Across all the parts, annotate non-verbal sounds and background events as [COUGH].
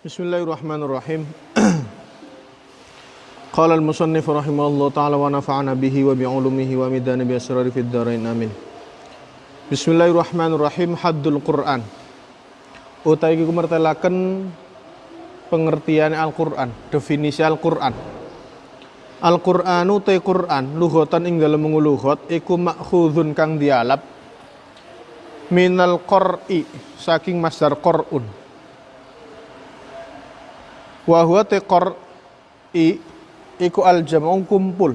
Bismillahirrahmanirrahim. [CLEARS THROAT] Qala al-musannif rahimahullah ta'ala wa nafa'ana bihi wa bi'ulumihi wa midana bi asrari fid dharain amin. Bismillahirrahmanirrahim. Haddul Quran. Utai iki kumertelaken pengertian Al-Qur'an, definisi Al-Qur'an. Al-Qur'anu te Qur'an lughatan ing dalem lughat iku makhudun kang dialap minal qur'i saking masdar qur'un. Wa huwa te qur'i iku al jam'u kumpul.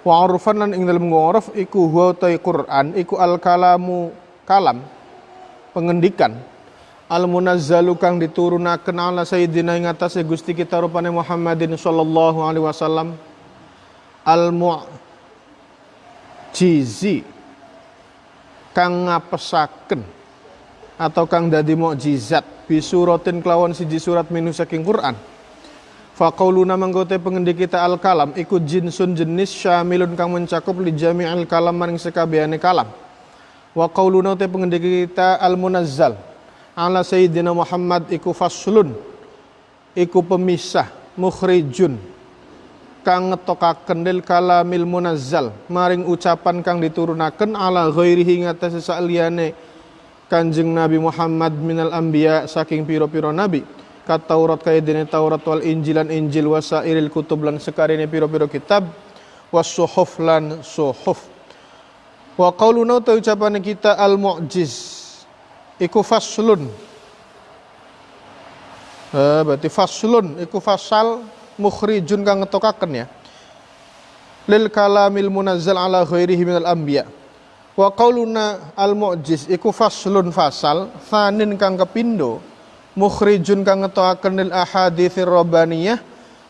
Wa urfan lan ing dalem nguruf iku huwa te Qur'an iku al kalamu kalam pengendikan. Al munazzalu kang diturunaken ala sayyidina ing atase Gusti kita rupane Muhammadin sallallahu alaihi wasallam. Al mu'jizi kang ngapesaken atau kang dadi mukjizat bisuratin kelawan siji surat minu saking Quran Faqauluna manggote pengendi kita al kalam ikut jinsun jenis syamilun kang mencakup li jami'il kalam maring sekabehane kalam. Wa qauluna te pengendi kita al munazzal ala sayyidina Muhammad iku faslun iku pemisah mukhrijun kang ngetokaken lil kalamil munazzal maring ucapan kang diturunaken ala ghairihi ngatas saliyane Kanjeng Nabi Muhammad minal anbiya saking piro-piro nabi. Kat Taurat kaya Taurat wal Injilan Injil wasairil kutub lan sekarine piro-piro kitab. Was suhuf lan suhuf. Wa qauluna ta ucapane kita al mu'jiz iku faslun. Eh, berarti faslun. Iku fasal mukhrijun kang ngetokaken ya. Lil kalamil munazzal ala ghairihi minal anbiya wa qauluna al mu'jiz iku faslun fasal fanin kang kepindo mukhrijun kang ngetokaken lil ahaditsir rabbaniyah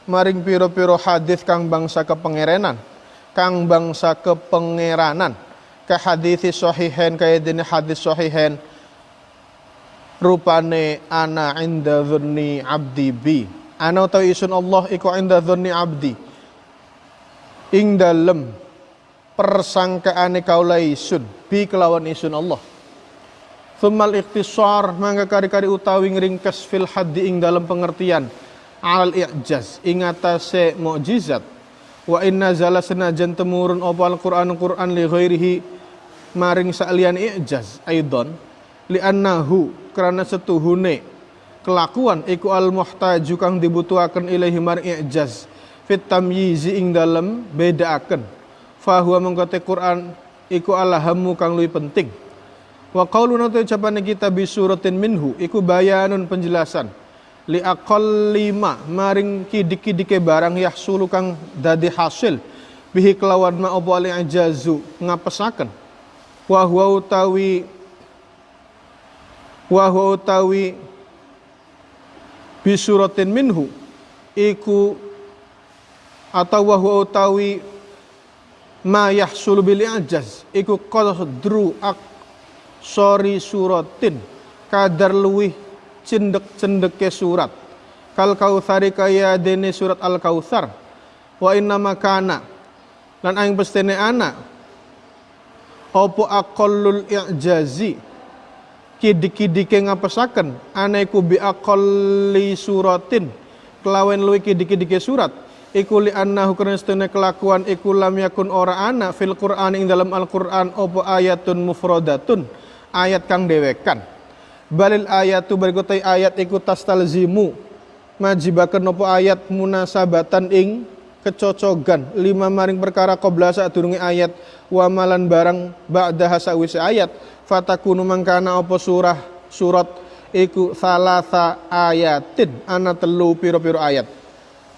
maring piro-piro hadis kang bangsa kepengerenan kang bangsa kepengeranan. Ka hadis sahihain kaya dene hadis sahihain rupane ana inda dhunni abdi bi. Ana utawa isun Allah iku inda dhunni abdi. Ing dalem persangkaane kaula isun bi kelawan isun Allah. Thummal ikhtisar mangga kari-kari utawi ngringkes fil haddi ing dalam pengertian al i'jaz ing atase mukjizat. Wa inna zala senajan temurun apa al-Qur'an Qur'an li ghairihi maring sa'lian i'jaz aidon li annahu karena setuhune kelakuan iku al muhtaju kang dibutuhaken ilahi mar i'jaz fit tamyizi ing dalem bedaaken fahuwa mengkote Quran iku alahamu kang luwih penting. Wa qauluna ta ucapane kita bi suratin minhu iku bayanun penjelasan. Li lima maring kidik-kidike barang yahsulu kang dadi hasil. Bihi kelawan ma apa ali ajazu ngapesaken. Wa huwa utawi wa huwa utawi bisuratin minhu iku atau wa huwa utawi ma yahsulu bil ajaz iku qadru ak sori suratin. Kadar luwih cendek-cendeke surat. Kal kautsari kaya dene surat al kautsar wa inna makana lan aing pestene ana. Opo aqallul i'jazi? Kidik-kidike ngapesaken. Aneku bi aqalli suratin. Kelawen luwi kidik-kidike surat iku li annahu karena kelakuan iku lam yakun ora ana fil Qur'an ing dalam Al-Qur'an opo ayatun mufradatun ayat kang dewekan balil ayatu berikutai ayat iku tastalzimu majibaken opo ayat munasabatan ing kecocogan. Lima maring perkara qabla sadurunge ayat wa malan barang ba'da hasawise ayat fatakunu mangkana apa surah surat iku salasa ayatin ana telu piro-piro ayat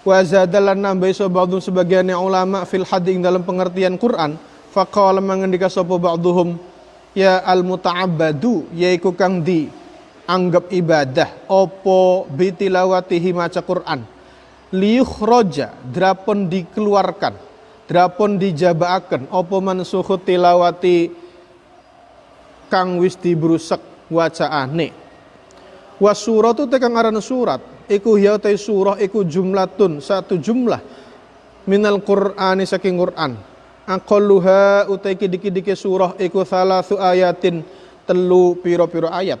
wa zadalan nambah iso ba'dhum sebagian ulama fil hading dalam pengertian Quran faqala mengendika sapa ba'dhum ya al muta'abbadu yaiku kang di anggap ibadah opo bitilawatihi maca Quran. Roja drapon dikeluarkan drapon dijabaaken opo mansuhu tilawati kang wis dibrusak wacaane. Wa suratu te kang aran surat iku ya te surah iku jumlatun satu jumlah. Minal qur'ani saking Qur'an. Aqalluha utai kidiki-diki surah iku salasu ayatin telu piro-piro ayat.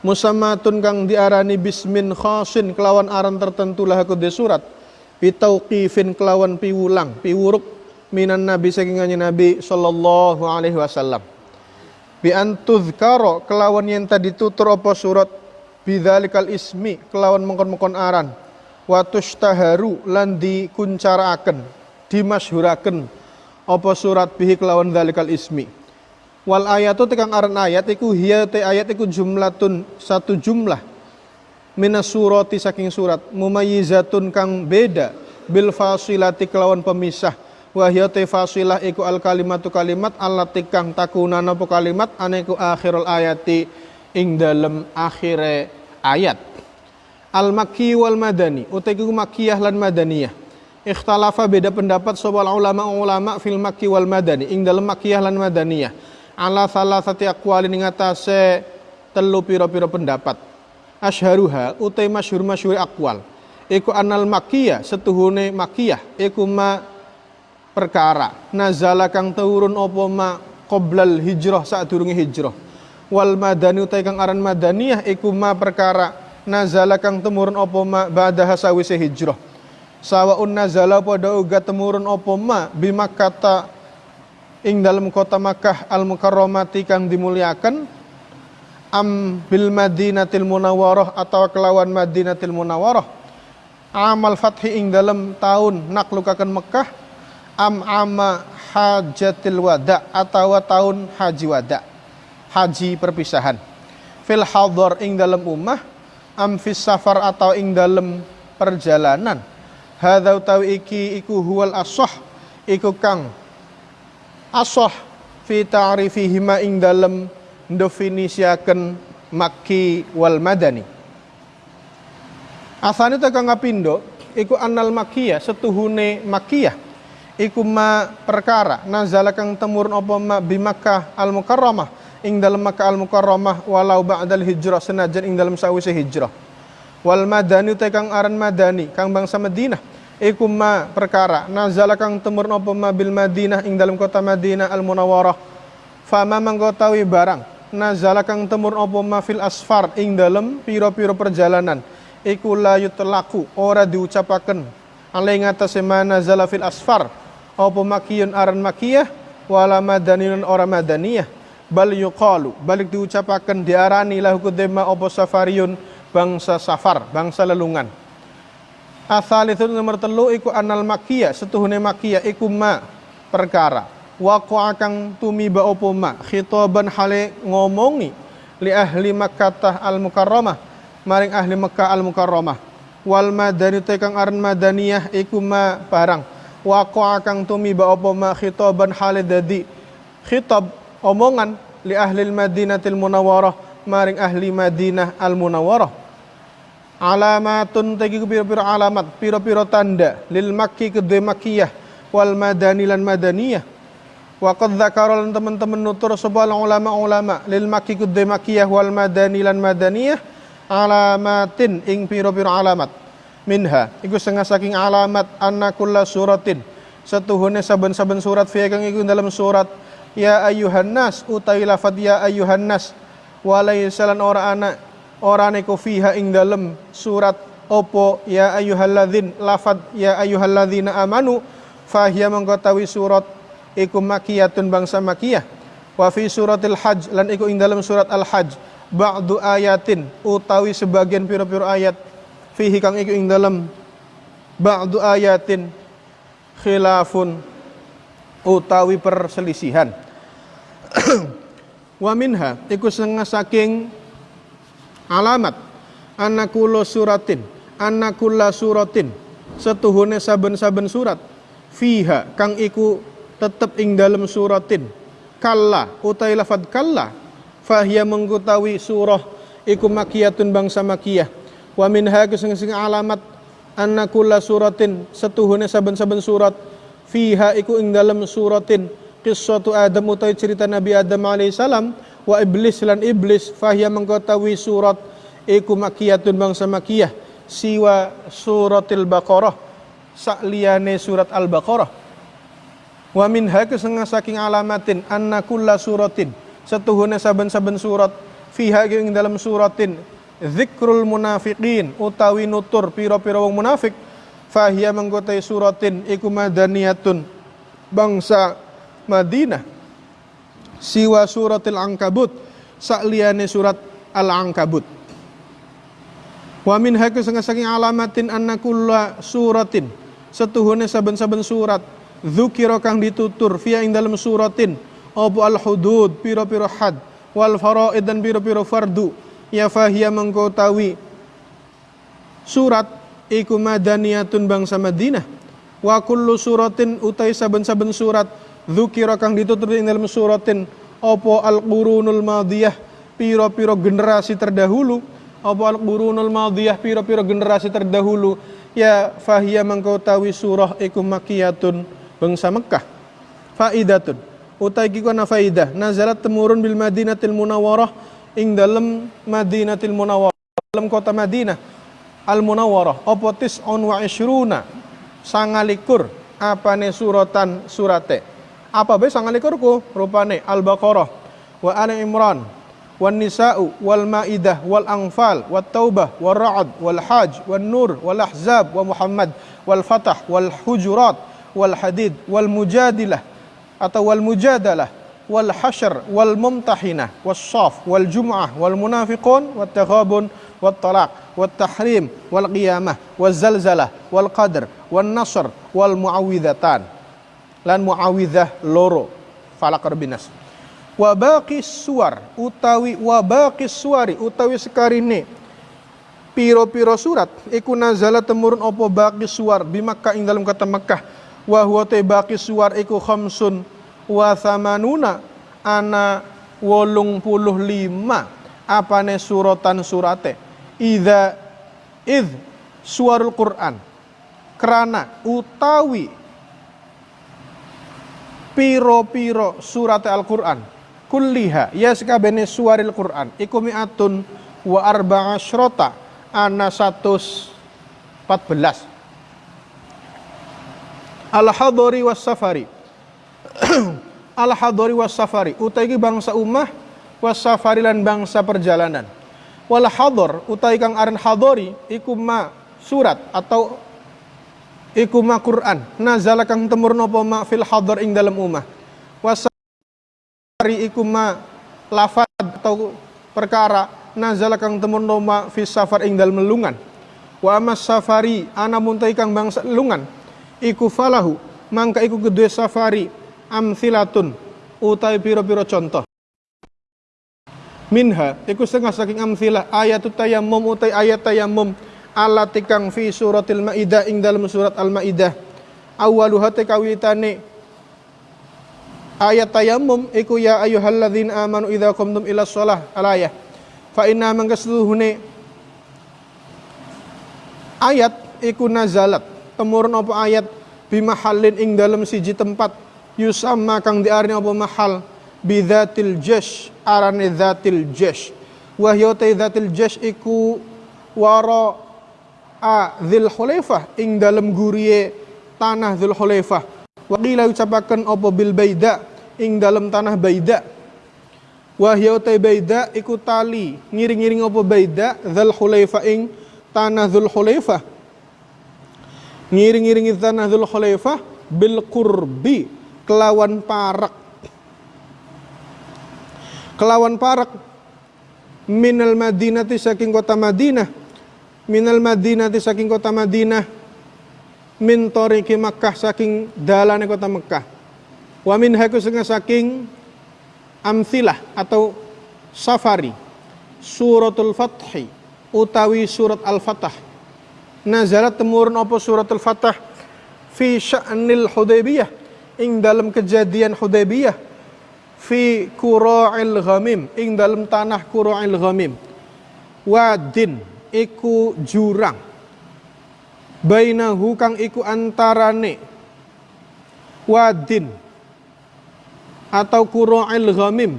Musammatun kang diarani bismin khasin kelawan aran tertentu lah aku surat. Bitauqifin kelawan piwulang piwuruk minan nabi saking nabi sallallahu alaihi wasallam. Bi kelawan yang tadi tutur apa surat bidzalikal ismi kelawan mengkon-mengkon aran. Wa tushtaharu lan dikuncaraken dimasyhuraken. Apa surat bihi kelawan dzalikal ismi? Wal ayatu tekang aran ayat iku hiya te ayat iku jumlatun satu jumlah. Minas surati saking surat mumayyizatun kang beda. Bil fasilati kelawan pemisah. Wahya te fasilah iku al kalimatu kalimat allati kang takunana apa kalimat aneku akhirul ayati ing dalem akhire ayat. Al makki wal madani utai ku makkiyah lan madaniyah. Ikhtalafa beda pendapat soal ulama ulama fil makki wal madani ing dalem makkiyah lan madaniyah. Ala salah satu akwali ing atase telu piro-piro pendapat. Asharuha utai masyhur masyhur akwal iku anal makiyah setuhune makiyah iku ma perkara. Nazala kang turun apa ma qoblal hijrah saat durunge hijrah wal madani utai kang aran madaniyah iku ma perkara nazala kang temurun apa ma ba'da sawise hijrah. Sawaun nazala pada uga temurun apa ma bimakata ing dalam kota Makkah al mukarramati kang dimuliakan am bil Madinatil Munawwarah atau kelawan Madinatil Munawwarah. Amal fathi ing dalam tahun naklukakan Mekah am ama hajatil wada atau tahun haji wada haji perpisahan. Fil hadar ing dalam ummah am fis safar atau ing dalam perjalanan. Hadza utawi iki iku huwal asah iku kang asah fi ta'rifihima ing dalam definisiaken Makki wal Madani. Asane tekan ngapindo iku anal Makkiyah setuhune Makkiyah. Iku ma perkara nazala kang temurun apa ma bi Makkah al Mukarramah ing dalam Makkah al Mukarramah walau ba'dal hijrah senajan ing dalam sawise hijrah. Wal Madani tekang aran Madani kang bangsa Madinah iku ma perkara nazala kang temurun apa ma bil Madinah ing dalam kota Madinah al Munawwarah. Fama manggotawi barang nazala kang temur apa mafil asfar ing dalem piro-piro perjalanan iku la yutlaku ora diucapaken alai ngatasé nazala fil asfar apa makiyun aran makiyah wala madaniyun ora madaniyah bal yuqalu balik diucapaken diarani lahu kudema apa safariyun bangsa safar bangsa lelungan. Itu nomor telu iku anal makiyah setuhune makiyah iku ma perkara. Waqa kang tumiba apa ma khitaban hale ngomongi li ahli Makkah al mukarramah maring ahli Mekah al mukarramah wal madani tekang aran madaniyah iku ma barang. Waqa kang tumiba apa ma khitaban hale dadi khitab omongan li ahli madinatil munawwarah maring ahli Madinah al munawwarah alamatun tegi pira-pira alamat pira-pira tanda lil makki kedhe makkiyah wal madani lan madaniyah. Wa qad dzakara teman-teman nutur sebuah ulama-ulama lil makki kudde makkiyah wal madani lan madaniyah alamatin ing piro-piro alamat. Minha iku setengah saking alamat anna kulla suratin. Setuhune saben-saben surat fi kang iku dalam surat ya ayuhan nas utawi lafad ya ayuhan nas. Walaisalan ora ana ora neko fiha ing dalam surat opo ya ayyuhalladzin lafad ya ayyuhalladzina amanu. Fahiya mengkotawi surat iku makiyatun bangsa makiyah. Wa fi suratil hajj lan iku ing dalam surat al hajj. Ba'du ayatin utawi sebagian pira-pira ayat. Fihi kang iku ing dalam ba'du ayatin khilafun utawi perselisihan. [CLEARS THROAT] Wa minha iku setengah saking alamat. Anakulo suratin anakulla suratin. Setuhune saben-saben surat. Fiha kang iku tetap ing dalam suratin. Kalla utai lafad kalla. Fahia mengkutawi surah iku makiyatun bangsa makiyah. Wa minha kesing alamat. Anna kulla suratin setuhune saben-saben surat fiha iku ing dalam suratin. Qissatu Adam utai cerita Nabi Adam alaihi salam wa iblis lan iblis fahia mengkutawi surat iku makiyatun bangsa makiyah siwa suratil baqarah sakliyane surat al-baqarah. Wa min hake setengah saking alamatin anna kulla suratin setuhune saben-saben surat fiha ing dalam suratin zikrul munafiqin utawi nutur piro-piro wong munafik fahiya mengkotai suratin iku madaniyatun bangsa Madinah. Siwa suratil angkabut sakliyane surat al-angkabut wa min haku saking alamatin anna kulla suratin setuhune saben-saben surat. Dzukira kang ditutur fiya ing dalam suratin apa al hudud piro-piro had wal faraid dan piro-piro fardu. Ya fahiya mengkotawi surat iku madaniyatun bangsa Madinah wa kullu suratin utai saben-saben surat. Dzukira kang ditutur ing dalam suratin. Apa al qurunul madiyah piro-piro generasi terdahulu? Apa al qurunul madiyah piro-piro generasi terdahulu? Ya fahiya mengkotawi surah iku makiyatun bangsa Mekah. Faidatun. Utai kikona faidah. Nazalat temurun bil madinatil munawwarah ing dalam madinatil munawwarah dalam kota Madinah al munawwarah apa tis'un wa ishruna sangalikur apane suratan surate? Apa be sangalikur ku rupane al baqarah wa ali imran wan nisa'u wal maidah wal anfal wat taubah wal ra'd wal hajj wan nur wal ahzab wa muhammad wal fatah wal hujurat wal hadid wal mujadilah atau wal mujadalah wal hasyr wal mumtahinah was saf wal jum'ah wal munafiqun wat taghabun wal zalzalah wal qadr wal nasr wal muawwidhatan lan muawwidzah loro falak binas. Baqis suar utawi baqis suari utawi sekarine. Piro-piro surat iku nazala temurun opo baqis suar bi Makkah ing dalam kota Makkah. Wa huwa baqi suwar iku khamsun wa thamanuna ana wolung puluh lima apane suratan surate idza id suarul Quran. Kerana utawi piro-piro surat Al-Quran kulliha ya sekabene suaril Quran iku mi'atun wa arba'a syrota ana 114 al-hadari was safari. [CLEARS THROAT] Al-hadari was safari. Utai bangsa ummah was safari lan bangsa perjalanan wal hadar utai kang aran hadari iku ma surat atau iku ma Quran. Nazala kang temur napa ma fil hadar ing dalam ummah was safari iku ma lafad atau perkara nazala kang temur napa fis safar ing dalam melungan wa mas safari ana muntai kang bangsa lungan iku falahu mangka iku kedua safari amthilatun utai piro-piro contoh minha iku setengah saking amthilah ayat tayammum utai ayat tayammum ala tikang fi suratil maidah ing dalam surat al maidah awaluha kawitane. Ayat tayammum iku ya ayyuhalladzina amanu idza qumtum ila shalah. Alayah fa inna mangkasluhune. Ayat iku nazalat. Temurun apa ayat? Bimahallin ing dalam siji tempat. Yusamma kang diarni apa mahal? Bidzatil jash arane dzatil jash wahya ta dzatil jash iku wara a dzil khulaifah ing dalam guriye tanah dzul khulaifah wa qila ucapaken apa bil baida? Ing dalam tanah baida. Wahya ta baida iku tali. Ngiring-ngiring apa baida? Dzul khulaifah ing tanah dzul khulaifah ngiring-iringi tanah Dzul Khalifah bil kurbi kelawan parak kelawan parak minal madinati saking kota Madinah. Minal madinati saking kota Madinah. Min toriki Makkah saking dalane kota Mekah wa min haku saking amthilah atau safari. Suratul fathi utawi surat al-fatah. Nazalat temurun apa suratul fatah? Fi sya'nil hudaybiyah ing dalam kejadian hudaybiyah fi qura'il ghamim ing dalam tanah qura'il ghamim. Wadin iku jurang. Bainahu kang iku antarane wadin atau qura'il ghamim.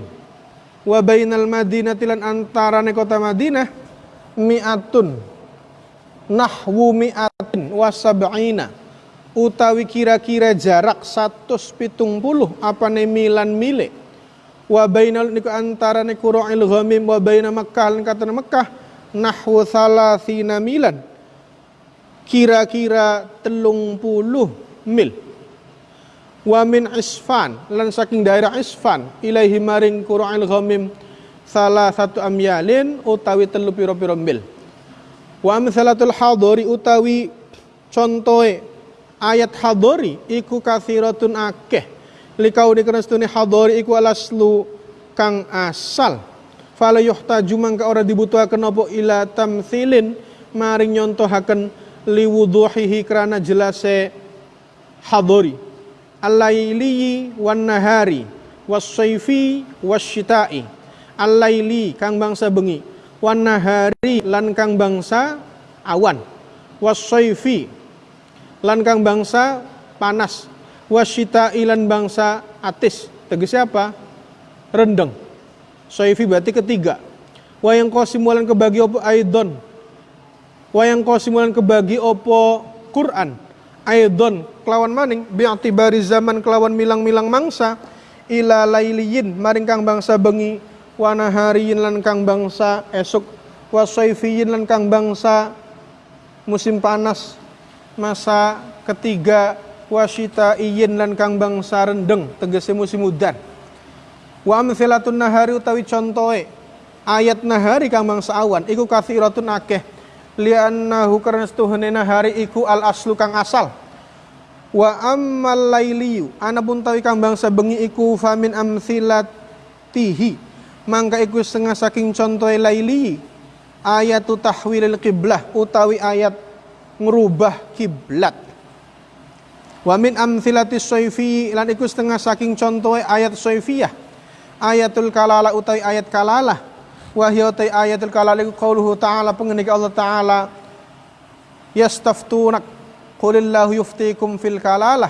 Wa bainal madinati lan antarane kota Madinah mi'atun. Nahwu mi'atin wasab'ina utawi kira-kira jarak 170 apa milan mile wa bainal niku antara niku ra'il ghamim wa baina Makkah lan kata Makkah nahwu salasina milan. Kira-kira telung puluh mil. Wa min isfan lan saking daerah isfan ilaihi maring qura'il ghamim salah satu amyalin utawi telu piro-piro mil. Wa amsalatul hadori utawi contohe ayat hadori iku kathiratun akeh likau dikenastuni hadori iku alaslu kang asal. Fala yuhtaju mangka ora dibutuhaken apa ila tamthilin maring nyontohaken liwuduhihi krana jelase hadori al-laili wan nahari was-saifi wasyita'i al-laili kang bangsa bengi. Wan nahari lan kang bangsa awan. Was-saifi lan kang bangsa panas wasyita ilan bangsa atis. Tegasnya apa? Rendeng. Soifi berarti ketiga. Wayang kosimulan kebagi opo aidon? Wayang kosimulan kebagi opo Quran? Aidon kelawan maning. Bi'atibari zaman kelawan milang-milang mangsa. Ila lailiyin maring kang bangsa bengi. Wana hariyin lan kang bangsa esok wasoifiyin lan kang bangsa musim panas. Masa ketiga wasita iyin lan kang bangsa rendeng tegese musim udan. Wa amthilatun nahari utawi contohe ayat nahari kang bangsa awan iku kathiratun akeh. Liannahu karena setuhune nahari iku al aslu kang asal. Wa ammal lailiyu anapun tawi kang bangsa bengi iku famin amthilatihi. Mangka iku setengah saking contohe laili ayatu tahwilil qiblah utawi ayat ngerubah kiblat Wa min amthilati soifi lan iku setengah saking contoh ayat soifiyah. Ayatul kalala utai ayat kalalah. Wahya utai ayatul kalala iku qauluhu ta'ala pengenik Allah ta'ala yastaftunak qulillahu yuftikum fil kalalah.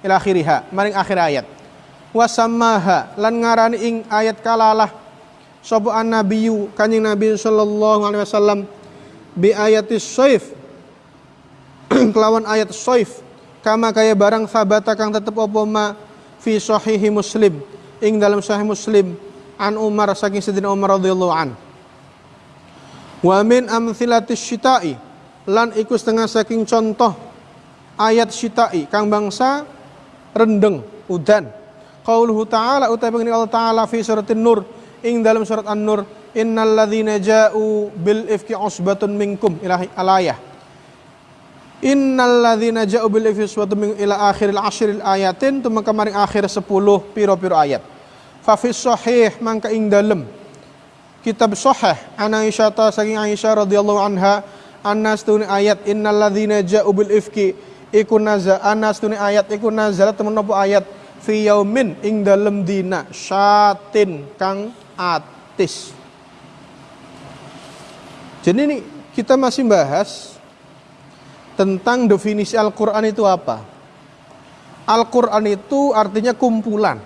Ila akhiriha maring akhir ayat. Wa sammaha lan ngarani ing ayat kalalah. Sapa an nabiyyu kanjeng nabi sallallahu alaihi wasallam bi ayatis soif [CLEARS THROAT] kelawan ayat soif kama kaya barang sabata kang tetep apa ma? Fi sahihi muslim. Ing dalam sahih muslim an Umar saking Sayyidina Umar radhiyallahu an. Wa min amthilatis syita'i lan iku setengah saking contoh ayat syita'i kang bangsa rendeng udan. Qauluhu ta'ala utai pengen Allah ta'ala fi suratin nur. Ing dalam surat an-nur innal ladzina ja'u bil ifki usbatun minkum. Ilahi alayah Innal ladzina ja'u bil suatu min ila akhiril ashril ayatin tuma kemarin akhir 10 piro-piro ayat. Fa fi sahih mangka ing dalem kitab sahih an Aisyah ta saking Aisyah radhiyallahu anha anas tuni ayat innal ladzina ja'u bil ifki iku naza anas tuni ayat iku nazalat temen apa ayat fi yaumin ing dalem dina syatin kang atis. Jadi ini kita masih bahas tentang definisi Al-Quran itu apa. Al-Quran itu artinya kumpulan.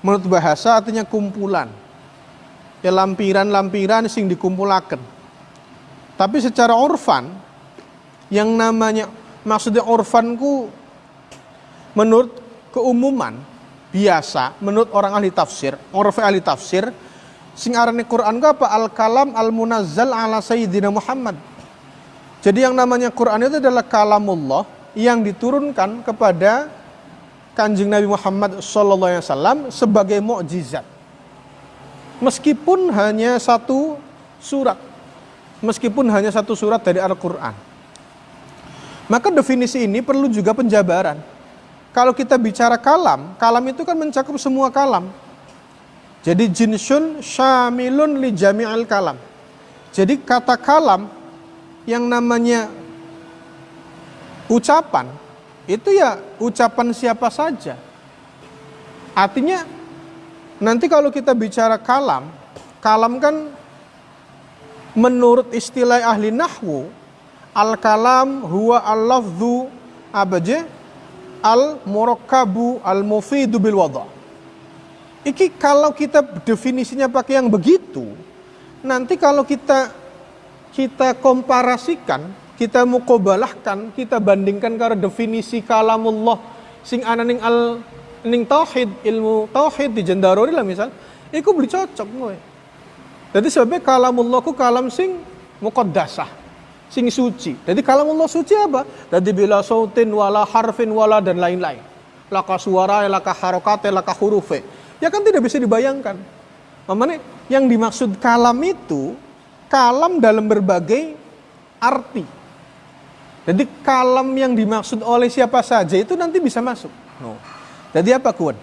Menurut bahasa artinya kumpulan. Ya lampiran-lampiran sing dikumpulakan. Tapi secara orfan, yang namanya maksudnya orfanku menurut keumuman biasa menurut orang ahli tafsir, orfa ahli tafsir, sing arane Quran apa? Al-kalam al-munazzal ala sayyidina Muhammad jadi yang namanya Quran itu adalah kalamullah yang diturunkan kepada Kanjeng Nabi Muhammad SAW sebagai mukjizat. Meskipun hanya satu surat. Meskipun hanya satu surat dari Al-Quran. Maka definisi ini perlu juga penjabaran. Kalau kita bicara kalam, kalam itu kan mencakup semua kalam. Jadi jinsun syamilun li jami'al kalam. Jadi kata kalam yang namanya ucapan itu ya ucapan siapa saja. Artinya nanti kalau kita bicara kalam, kalam kan menurut istilah ahli nahwu al-kalam huwa al-lafdhu abaje al-murakkabu al-mufidu bil wada. Iki kalau kita definisinya pakai yang begitu, nanti kalau kita kita komparasikan, kita mukobalahkan, kita bandingkan karena definisi kalamullah sing ananing al ning tauhid ilmu tauhid di jendarori lah misal iku beli cocok kowe jadi sebabnya kalamullah ku kalam sing muqaddasah sing suci. Jadi kalamullah suci apa? Jadi bila sautin wala harfin wala dan lain-lain. Laka suara laka harokate laka hurufe. Ya kan tidak bisa dibayangkan. Mamane yang dimaksud kalam itu kalam dalam berbagai arti. Jadi kalam yang dimaksud oleh siapa saja itu nanti bisa masuk. No. Jadi apa kuat?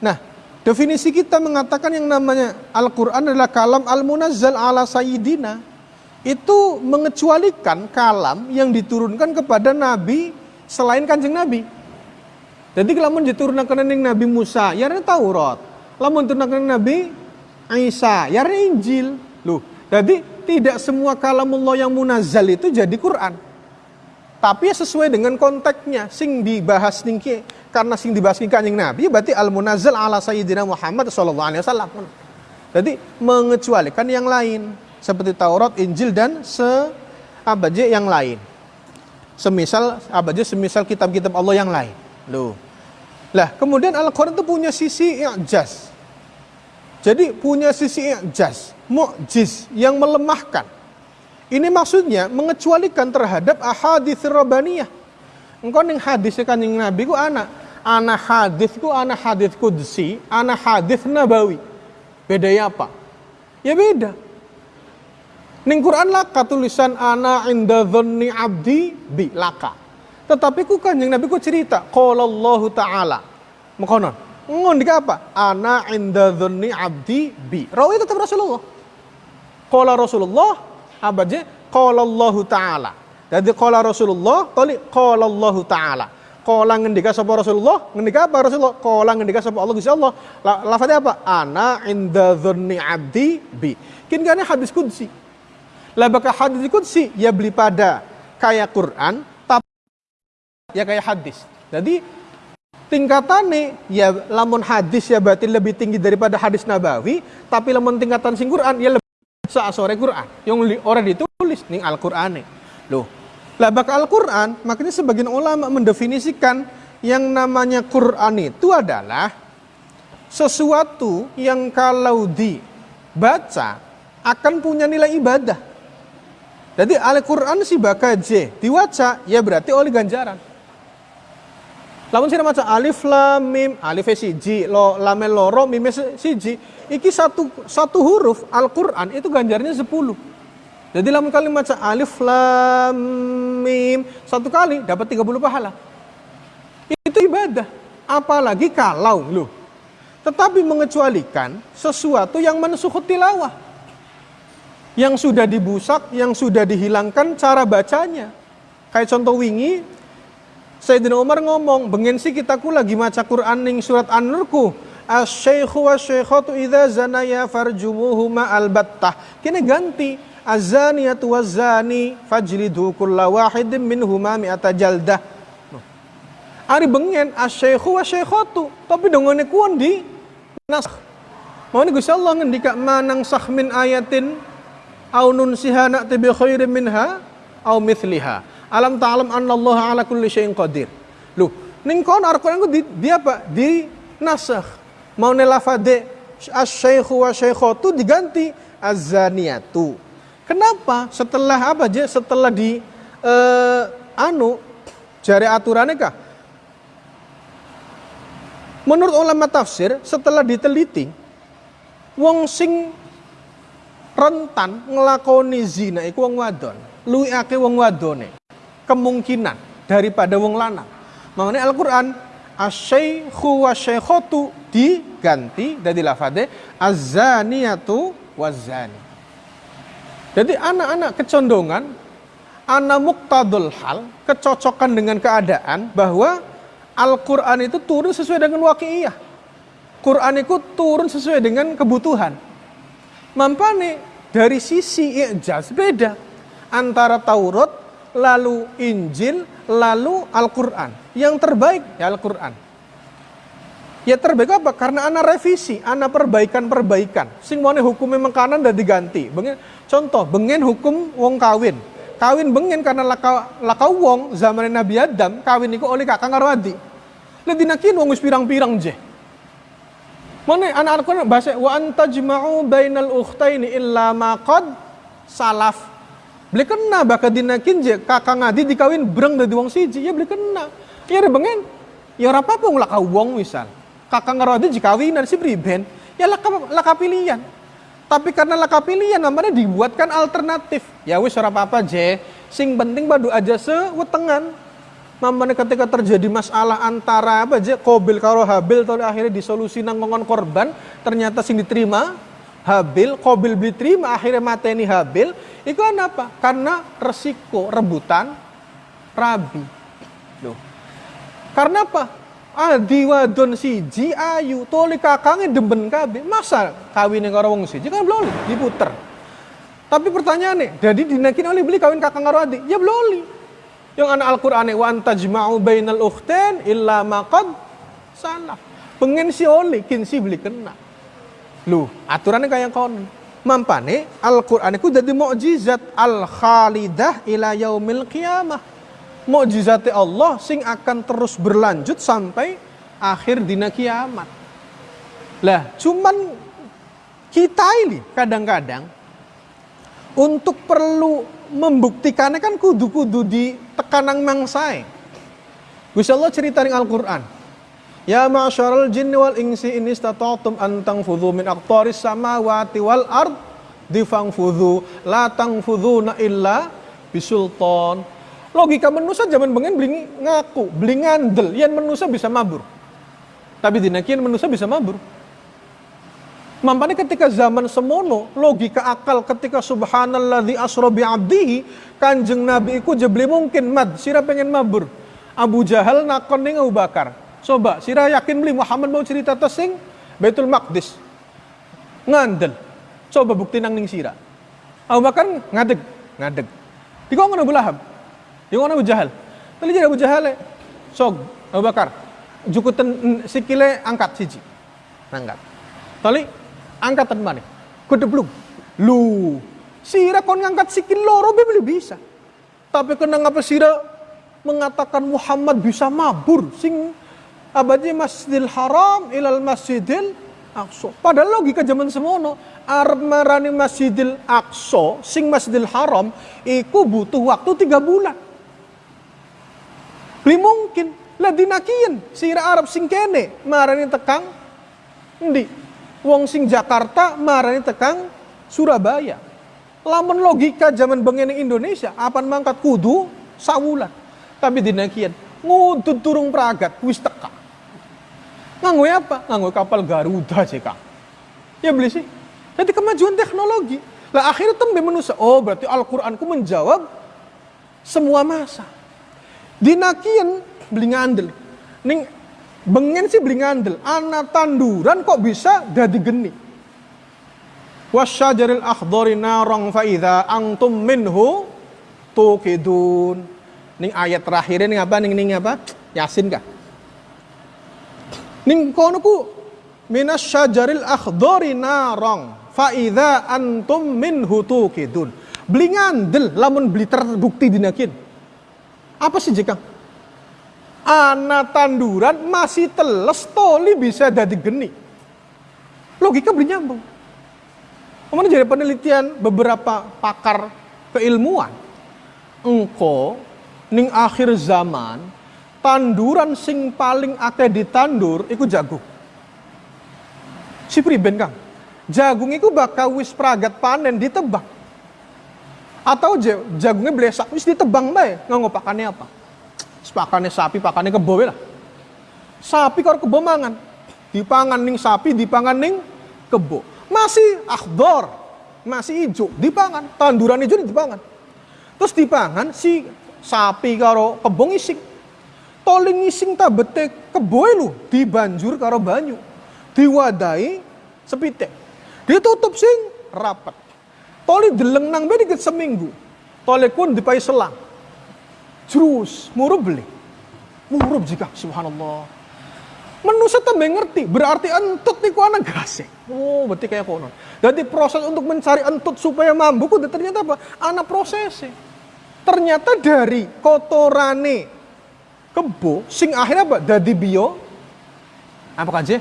Nah, definisi kita mengatakan yang namanya Al-Quran adalah kalam al-munazzal ala sayyidina. Itu mengecualikan kalam yang diturunkan kepada Nabi selain kanjeng Nabi. Jadi kalau diturunkan Nabi Musa, ya Taurat. Lamun turunkan Nabi Isa, ya Injil. Loh, jadi tidak semua kalamullah yang munazal itu jadi Quran. Tapi ya sesuai dengan konteksnya, sing dibahas ningki karena sing dibahas ningki kanjeng Nabi berarti al munazal ala sayyidina Muhammad sallallahu alaihi wasallam. Jadi mengecualikan yang lain seperti Taurat, Injil dan se abaje yang lain. Semisal abaje semisal kitab-kitab Allah yang lain. Loh. Lah, kemudian Al-Qur'an itu punya sisi i'jaz. Jadi punya sisi ijaz, mu'jiz yang melemahkan. Ini maksudnya mengecualikan terhadap ahadits rabbaniyah. Engkau ning hadis kanjeng Nabi ku anak, anak hadis ku anak hadis kudsi, anak hadis nabawi. Bedanya apa? Ya beda. Ning Quran laka tulisan ana inda dhanni abdi bi laka. Tetapi ku kanjeng Nabi ku cerita qala Allah taala. Mekonon ngondik apa? Ana inda dhunni abdi bi. Rawi tetap Rasulullah. Qala Rasulullah apa aja? Qala Allah Ta'ala. Jadi qala Rasulullah, tali qala Allah Ta'ala. Qala ngendika sapa Rasulullah? Ngendika apa Rasulullah? Qala ngendika sapa Allah Gusti Allah. Lafaznya apa? Ana inda dhunni abdi bi. Kini kan hadis kudsi. Lah bakal hadis kudsi ya beli pada kayak Quran tapi ya kayak hadis. Jadi tingkatane ya lamun hadis ya berarti lebih tinggi daripada hadis nabawi tapi lamun tingkatan sing Quran ya lebih saasore Quran yang orang ditulis ning Al Quran loh lah bakal Al Quran makanya sebagian ulama mendefinisikan yang namanya Quran itu adalah sesuatu yang kalau dibaca akan punya nilai ibadah. Jadi Al Quran si bakaje diwaca ya berarti oleh ganjaran lamun sira maca alif lam mim alif siji lo lam loro mim siji iki satu satu huruf Al-Qur'an itu ganjarnya 10 jadi lamun kali maca alif lam mim satu kali dapat 30 pahala. Itu ibadah. Apalagi kalau lu tetapi mengecualikan sesuatu yang mensuhut tilawah. Yang sudah dibusak, yang sudah dihilangkan cara bacanya. Kayak contoh wingi, Sayyidina Umar ngomong, bengen sih kita ku lagi maca Quran ning surat An-Nur Asy-syaikhu wasy-syaikhatu idza zanaya farjumuhuma albattah. Kini ganti azaniyatu wazani fajlidu kulla wahidin minhuma mi'ata jaldah. Ari bengen asy-syaikhu wasyaikhatu, tapi dongone kuon di nas. Mau nih Gusti Allah ngendika manang sah min ayatin au nunsiha na'ti bi khairin minha au mithliha. Alam ta'lam Allah ala kulli syai'in qadir. Lu, ning kono Al-Qur'an di, di apa? Di nasakh. Mau ne lafade asy-syaikhu wa syaikhatu diganti az-zaniyatu. Kenapa? Setelah apa aja? Setelah di uh, anu jari aturannya kah? Menurut ulama tafsir, setelah diteliti, wong sing rentan ngelakoni zina iku wong wadon, luwi ake wong wadone kemungkinan daripada wong lanang. Mengenai Al-Quran, asyaikhu wa syaikhatu diganti dari lafade azaniyatu wazani. Jadi anak-anak kecondongan, anak muktadul hal, kecocokan dengan keadaan bahwa Al-Quran itu turun sesuai dengan wakiyah. Quran itu turun sesuai dengan kebutuhan. Mampane dari sisi ijaz beda antara Taurat lalu Injil, lalu Al-Quran. Yang terbaik ya Al-Quran. Ya terbaik apa? Karena anak revisi, anak perbaikan-perbaikan. Sing mana hukumnya mengkanan dan diganti. Bengen, contoh, bengen hukum wong kawin. Kawin bengen karena laka, laka wong zaman Nabi Adam, kawin itu oleh kakak ngarwadi. Lah dinakin wong pirang-pirang je. Mana anak Al-Quran bahasa wa antajma'u bainal ukhtaini illa ma qad salaf. Beli kena baka dinakin je kakak ngadi dikawin breng dari wong siji ya beli kena. Ya bengen. Ya ora apa-apa wong laka wong misal. Kakak ngarodi dikawinan si priben ya laka laka pilihan. Tapi karena laka pilihan namanya dibuatkan alternatif. Ya wis ora apa-apa je. Sing penting badu aja sewetengan mamane ketika terjadi masalah antara apa aja Kobil karo Habil atau akhirnya disolusi nang ngongon korban ternyata sing diterima Habil Kobil diterima akhirnya mateni Habil. Itu apa? Karena resiko rebutan rabi. Loh. Karena apa? Adi wadon siji ayu toli kakangnya demben kabe masa kawin karo wong siji kan belum diputer. Tapi pertanyaannya jadi dinakin oleh beli kawin kakang karo ya belum yang anak Al-Qur'an wa antajma'u bainal ukhtain illa maqad salah. Pengen si oli kin si beli kena. Lu, aturannya kayak kon. Mampane Al-Qur'an itu jadi mukjizat al-khalidah ila yaumil qiyamah. Mukjizat Allah sing akan terus berlanjut sampai akhir dina kiamat. Lah, cuman kita ini kadang-kadang untuk perlu membuktikannya kan kudu-kudu di tekanang mangsai. Gusti Allah cerita di Al-Qur'an. Ya ma'syaral jinni wal insi in istata'tum an tanfudhu min aqtaris samawati wal ard difangfudhu la tanfudhuna illa bisultan. Logika manusia zaman bengen beli ngaku, beli ngandel, yang manusia bisa mabur. Tapi dinakian manusia bisa mabur. Mampani ketika zaman semono, logika akal ketika subhanalladzi asra bi abdihi, kanjeng Nabi iku jebli mungkin mad, sira pengen mabur. Abu Jahal nakon ning Abu Bakar. Coba, sira yakin beli Muhammad mau cerita tesing Baitul Maqdis. Ngandel. Coba bukti nang ning sira. Abu Bakar ngadeg, ngadeg. Dikon Abu Lahab. Dikon Abu Jahal. Tadi jadi Abu Jahal eh. Sog Abu Bakar. Jukutan sikile angkat siji. Angkat. Tali angkatan mana? Kedeblung. Lu, sira kon ngangkat sikil loro beli bisa. Tapi kena ngapa sira mengatakan Muhammad bisa mabur sing abadi Masjidil Haram ilal Masjidil Aqsa. Padahal logika zaman semono arep marani Masjidil Aqsa sing Masjidil Haram iku butuh waktu tiga bulan. Beli mungkin lah dinakian sira Arab sing kene marani tekang ndi Wong sing Jakarta marani tekang Surabaya. Lamun logika zaman bengen Indonesia, apan mangkat kudu sawulan. Tapi dinakian ngudut turung pragat wis teka. Nganggo apa? Nganggo kapal Garuda Kang. Ya beli sih. Jadi kemajuan teknologi. Lah akhirnya tembe manusia. Oh berarti Al-Quranku menjawab semua masa. Dinakian beli ngandel. Ning Bengen sih beli ngandel, anak tanduran kok bisa jadi geni. Wasyajaril akhdari narang faida antum minhu tukidun. Ning ayat terakhir ini apa? Ning ning apa? Yasin kah? Ning kono ku minas syajaril akhdari narang faida antum minhu tukidun. Beli ngandel lamun beli terbukti dinakin. Apa sih jika? anak tanduran masih teles toli bisa jadi geni. Logika beri nyambung. Kemudian jadi penelitian beberapa pakar keilmuan. Engko ning akhir zaman tanduran sing paling akeh ditandur iku jagung. Si priben Kang. Jagung iku bakal wis pragat panen ditebang. Atau jagungnya blesak wis ditebang bae nganggo pakane apa? Pakane sapi, pakane kebo lah. Sapi karo kebo mangan. Dipangan ning sapi, dipangan ning kebo. Masih akhdor, masih hijau, dipangan. Tanduran hijau dipangan. Terus dipangan si sapi karo kebo ngising. Toling ngising ta bete kebo lu dibanjur karo banyu. Diwadai sepitek. Ditutup sing rapat. Toli deleng nang be seminggu. Toli kun dipai selang Terus murub beli. Murub jika subhanallah. Manusia tambah ngerti, berarti entut niku anak gasek. Oh, berarti kayak konon. Jadi proses untuk mencari entut supaya mampu, kudu ternyata apa? Anak prosesnya. Ternyata dari kotorane kebo sing akhirnya apa? Jadi bio apa aja?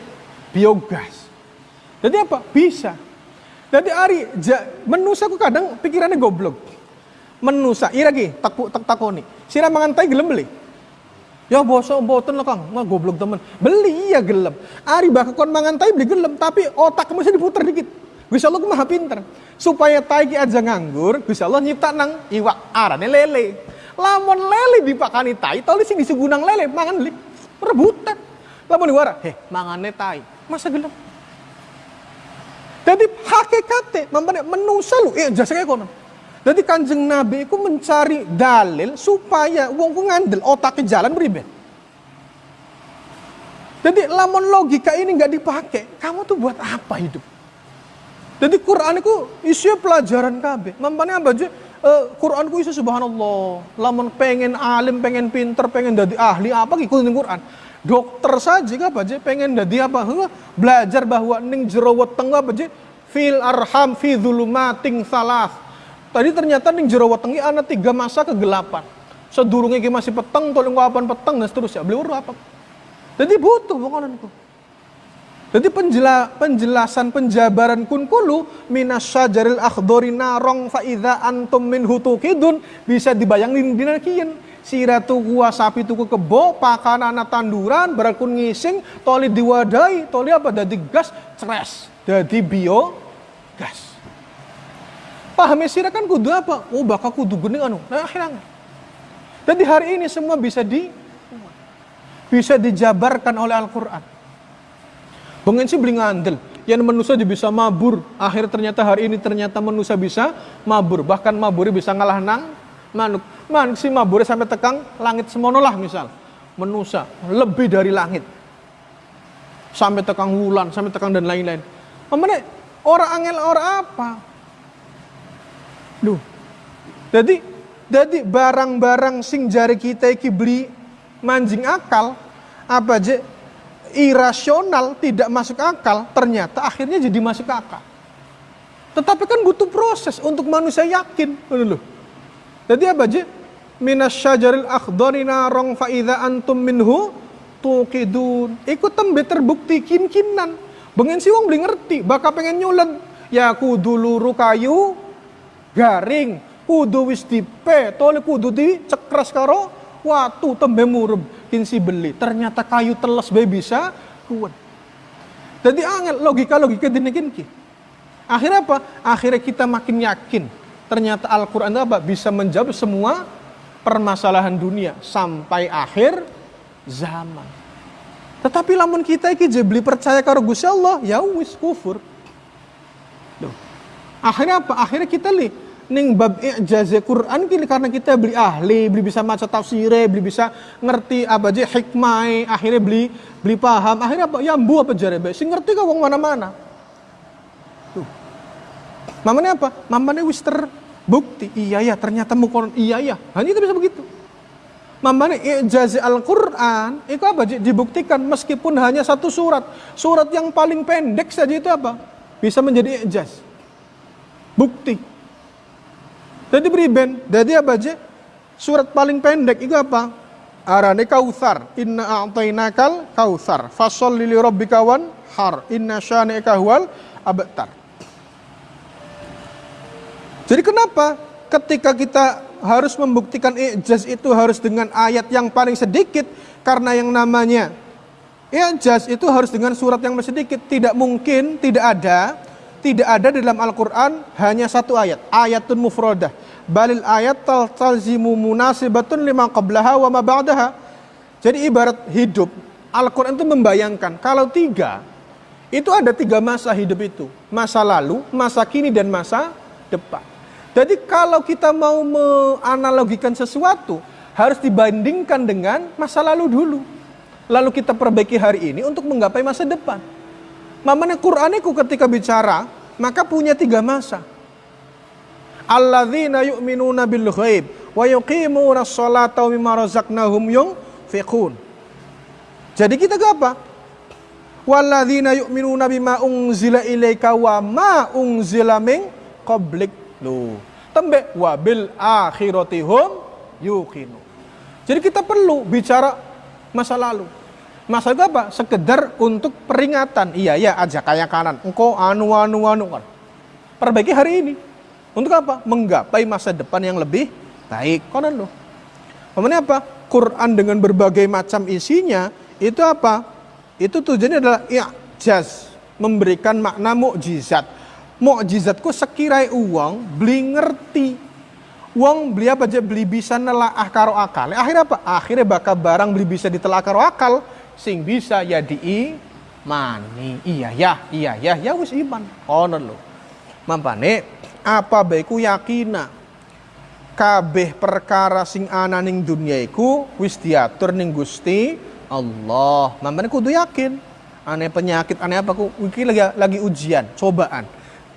Biogas. Jadi apa? Bisa. Jadi hari menusa aku kadang pikirannya goblok. Menusa, iragi tak tak takoni. Sira mangantai gelem beli. Ya bosok boten lah kang, mah goblok temen. Beli iya gelem. Ari bakal kon mangantai beli gelem, tapi otak masih diputar dikit. Gusti Allah maha pinter. Supaya taiki aja nganggur, Gusti Allah nyipta nang iwak arane lele. Lamun lele dipakani tai, toli sing disugunang lele mangan li rebutan. Lamun diwara, heh mangane tai. Masa gelem? Jadi hakikatnya, mampane menusa lu, eh jasa kayak kono. Jadi kanjeng Nabi itu mencari dalil supaya uang ku ngandel otaknya jalan beribet. Jadi lamun logika ini nggak dipakai, kamu tuh buat apa hidup? Jadi Quran itu isinya pelajaran KB. Mampane apa aja? Uh, Quran ku isi subhanallah. Lamun pengen alim, pengen pinter, pengen jadi ahli apa ikutin Quran. Dokter saja apa aja pengen jadi apa? Belajar bahwa ning jerawat tengah apa aja? Fil arham fi zulumating salah. Tadi ternyata ning jerawat tengah anak tiga masa kegelapan. Sedurungnya masih peteng, tolong kapan peteng dan seterusnya. Beli apa? Jadi butuh pokoknya jadi penjela, penjelasan penjabaran kun kulu minas syajaril akhdori narong faida antum min hutukidun bisa dibayangin dinakian. Sira tuku sapi tuku kebo, pakan anak tanduran, berakun ngising, toli diwadai, toli apa? Jadi gas, ceres. Jadi bio, gas. Paham sira kan kudu apa? Oh bakal kudu gini anu. Nah akhirnya. Jadi hari ini semua bisa di bisa dijabarkan oleh Al-Quran. Bengen sih beli ngandel. Yang manusia bisa mabur. Akhir ternyata hari ini ternyata manusia bisa mabur. Bahkan mabur bisa ngalah nang manuk. Manuk sih mabur sampai tekang langit semono lah misal. Manusia lebih dari langit. Sampai tekang wulan, sampai tekang dan lain-lain. Mana orang angel orang apa? Duh. Jadi jadi barang-barang sing jari kita iki beli manjing akal apa aja irasional, tidak masuk akal, ternyata akhirnya jadi masuk akal. Tetapi kan butuh proses untuk manusia yakin. Jadi apa aja? Minas syajaril akhdari narong fa'idha antum minhu tuqidun. Ikut tembe terbukti kin-kinan. Bengen si wong beli ngerti, bakal pengen nyulen. Ya kudu luru kayu garing, kudu wis dipe, tole kudu dicekras karo watu tembe murub kinsi beli. Ternyata kayu teles bae bisa kuat. Jadi angel logika-logika dinikin ki. Akhirnya apa? Akhirnya kita makin yakin. Ternyata Al-Quran apa? Bisa menjawab semua permasalahan dunia sampai akhir zaman. Tetapi lamun kita iki beli percaya karo Gusti Allah, ya wis kufur. Duh. Akhirnya apa? Akhirnya kita lihat ning bab i'jaz Quran kini karena kita beli ahli, beli bisa maca tafsir, beli bisa ngerti apa aja hikmah, akhirnya beli beli paham, akhirnya apa? Ya bu apa jare sing ngerti kau mana-mana. Tuh. Mamanya apa? Mamanya wis terbukti. Iya ya, ternyata mukon iya ya. Hanya itu bisa begitu. Mamanya i'jaz Al-Quran itu apa? Dibuktikan meskipun hanya satu surat. Surat yang paling pendek saja itu apa? Bisa menjadi i'jaz. Bukti. Jadi beriben, jadi apa aja? Surat paling pendek itu apa? Arane kautsar. Inna a'tainakal kautsar. Fasol lili rabbika wan har. Inna syani'aka huwal abtar. Jadi kenapa ketika kita harus membuktikan ijaz itu harus dengan ayat yang paling sedikit karena yang namanya ijaz itu harus dengan surat yang sedikit tidak mungkin tidak ada tidak ada dalam Al-Quran hanya satu ayat, ayatun mufradah. Balil ayat talzimu munasibatun lima qablaha wa ma ba'daha. Jadi ibarat hidup, Al-Quran itu membayangkan kalau tiga, itu ada tiga masa hidup itu. Masa lalu, masa kini, dan masa depan. Jadi kalau kita mau menganalogikan sesuatu, harus dibandingkan dengan masa lalu dulu. Lalu kita perbaiki hari ini untuk menggapai masa depan. Mamanya Quraniku ketika bicara, maka punya tiga masa. Alladzina yu'minuna bil ghaib wa yuqimuna sholata mimma razaqnahum yunfiqun. Jadi kita ke apa? Walladzina yu'minuna bima unzila ilaika wa ma unzila min qablik. Loh. Tembe wa bil akhirati hum yuqinu. Jadi kita perlu bicara masa lalu. Masa itu apa? Sekedar untuk peringatan. Iya, ya aja kayak kanan. Engkau anu, anu, anu. Kan. Perbaiki hari ini. Untuk apa? Menggapai masa depan yang lebih baik. Konon loh. Kemudian apa? Quran dengan berbagai macam isinya, itu apa? Itu tujuannya adalah i'jaz. Memberikan makna mukjizat. Mukjizatku sekirai uang, beli ngerti. Uang beli apa aja? Beli bisa nelaah karo akal. Akhirnya apa? Akhirnya bakal barang beli bisa ditelah karo akal sing bisa ya di mani iya ya iya ya ya wis iman. Ono lo mampane apa baiku yakina? Kabeh perkara sing ana ning dunia iku wis diatur ning Gusti Allah. Mampane kudu yakin. Aneh penyakit aneh apa ku? Iki lagi lagi ujian cobaan.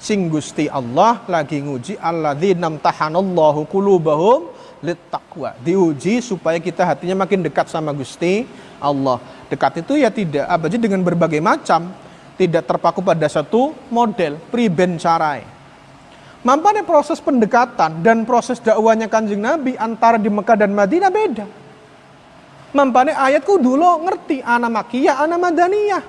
Sing Gusti Allah lagi nguji alladzina tahanallahu qulubahum littaqwa. Diuji supaya kita hatinya makin dekat sama Gusti Allah Dekat itu ya tidak apa aja dengan berbagai macam, tidak terpaku pada satu model, priben carai. Mampane proses pendekatan dan proses dakwanya kanjeng Nabi antara di Mekah dan Madinah beda. Mampane ayatku dulu ngerti anak makiyah, anak madaniyah.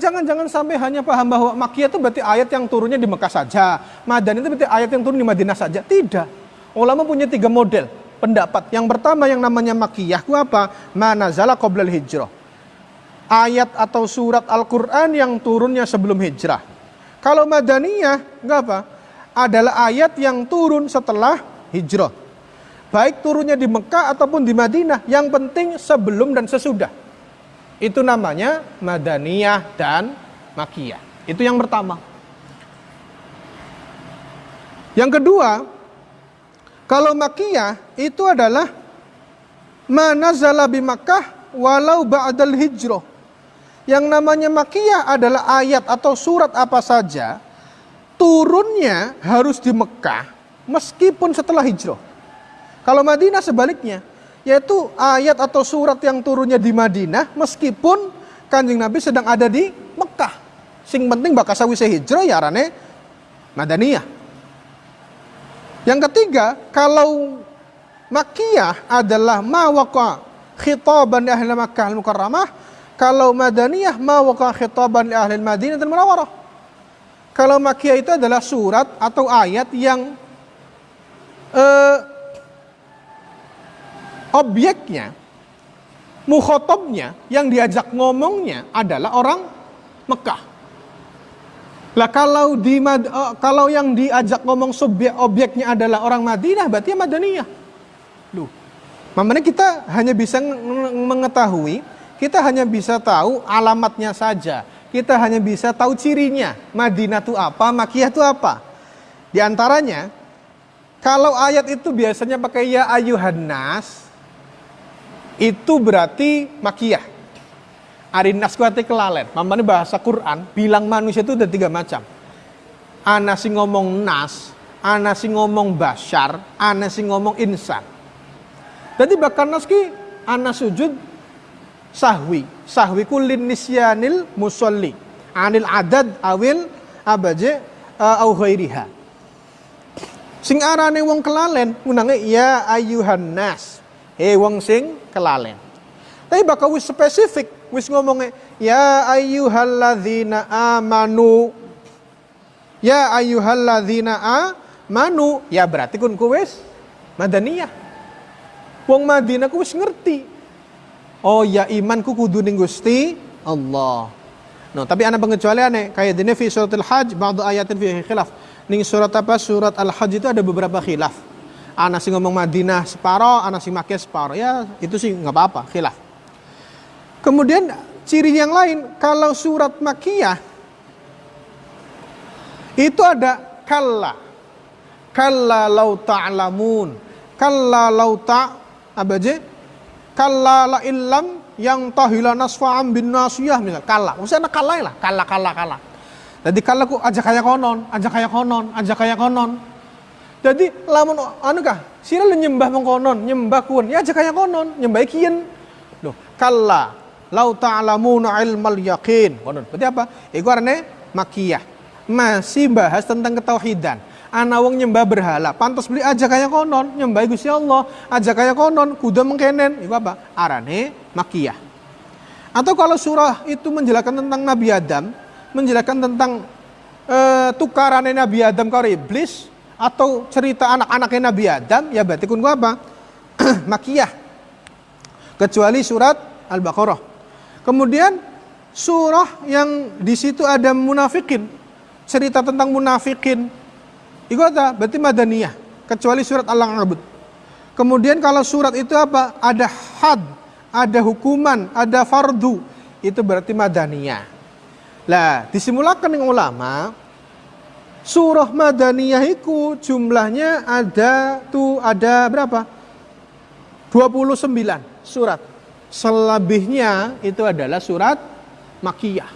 Jangan-jangan sampai hanya paham bahwa makiyah itu berarti ayat yang turunnya di Mekah saja. Madani itu berarti ayat yang turun di Madinah saja. Tidak. Ulama punya tiga model pendapat. Yang pertama yang namanya makiyah itu apa? Manazala qoblal hijrah. Ayat atau surat Al-Quran yang turunnya sebelum hijrah. Kalau madaniyah, enggak apa? Adalah ayat yang turun setelah hijrah. Baik turunnya di Mekah ataupun di Madinah. Yang penting sebelum dan sesudah. Itu namanya madaniyah dan makiyah. Itu yang pertama. Yang kedua, kalau makiyah itu adalah manazala bi Makkah walau ba'dal hijrah. Yang namanya makiyah adalah ayat atau surat apa saja turunnya harus di Mekah meskipun setelah hijrah. Kalau Madinah sebaliknya, yaitu ayat atau surat yang turunnya di Madinah meskipun Kanjeng Nabi sedang ada di Mekah. Sing penting bakal sawise hijrah ya rane Madaniyah. Yang ketiga, kalau makiyah adalah mawaka khitaban di ahli Makkah al-Mukarramah, kalau madaniyah mawaka khitaban di ahli Madinah dan Munawarah. Kalau makiyah itu adalah surat atau ayat yang uh, objeknya, mukhotobnya, yang diajak ngomongnya adalah orang Mekah. Lah kalau di uh, kalau yang diajak ngomong subjek objeknya adalah orang Madinah, berarti ya Madaniyah. Loh. Mamanya kita hanya bisa mengetahui, kita hanya bisa tahu alamatnya saja. Kita hanya bisa tahu cirinya. Madinah itu apa, Makiyah itu apa. Di antaranya, kalau ayat itu biasanya pakai ya ayuhan nas, itu berarti Makiyah Arinas kuati kelalen. Mamane bahasa Quran bilang manusia itu ada tiga macam. Ana sing ngomong nas, ana sing ngomong bashar, ana sing ngomong insan. Jadi bahkan nas ki ana sujud sahwi. Sahwi ku nisyanil musolli. Anil adad awil abaje uh, au ghairiha. Sing arane wong kelalen munange ya ayuhan nas. He wong sing kelalen. Tapi bakal spesifik wis ngomongnya ya ayyuhalladzina amanu. Ya ayyuhalladzina amanu. Ya berarti kun kuwis madaniyah. Wong Madinah ku wis ngerti. Oh ya imanku kudu ning Gusti Allah. No tapi ana pengecualian kayak dene fi suratul hajj ba'du ayatin fi khilaf. Ning surat apa? Surat al hajj itu ada beberapa khilaf. Ana sing ngomong Madinah separo ana sing make separo. Ya itu sih nggak apa-apa khilaf Kemudian ciri yang lain, kalau surat makiyah itu ada kalla. Kalla lau ta'lamun. Kalla lau ta' apa aja? Kalla la illam yang tahila nasfa'am bin nasiyah misal kalla. Maksudnya kalla lah, kalla kalla kalla. Jadi kalla ku aja kayak konon, aja kayak konon, aja kayak konon. Jadi lamun anu kah? Sira nyembah mengkonon, nyembah kun, ya aja kayak konon, nyembah kian. Loh, kalla lau ta'lamuna ilmal yaqin. Berarti apa? Iku arane makiyah. Masih bahas tentang ketauhidan. ana wong nyembah berhala pantas beli aja kayak konon nyembah Gusti Allah aja kayak konon kuda mengkenen itu apa arane makiyah atau kalau surah itu menjelaskan tentang Nabi Adam menjelaskan tentang uh, tukarannya Nabi Adam karo iblis atau cerita anak-anaknya Nabi Adam ya berarti kun apa [CLEARS THROAT] makiyah kecuali surat Al-Baqarah kemudian surah yang di situ ada munafikin cerita tentang munafikin itu apa? Berarti madaniyah. Kecuali surat Al-Ankabut. Kemudian kalau surat itu apa? Ada had, ada hukuman, ada fardu. Itu berarti madaniyah. Lah, disimulakan dengan ulama, surah madaniyah itu jumlahnya ada tuh ada berapa? 29 surat. Selebihnya itu adalah surat makiyah.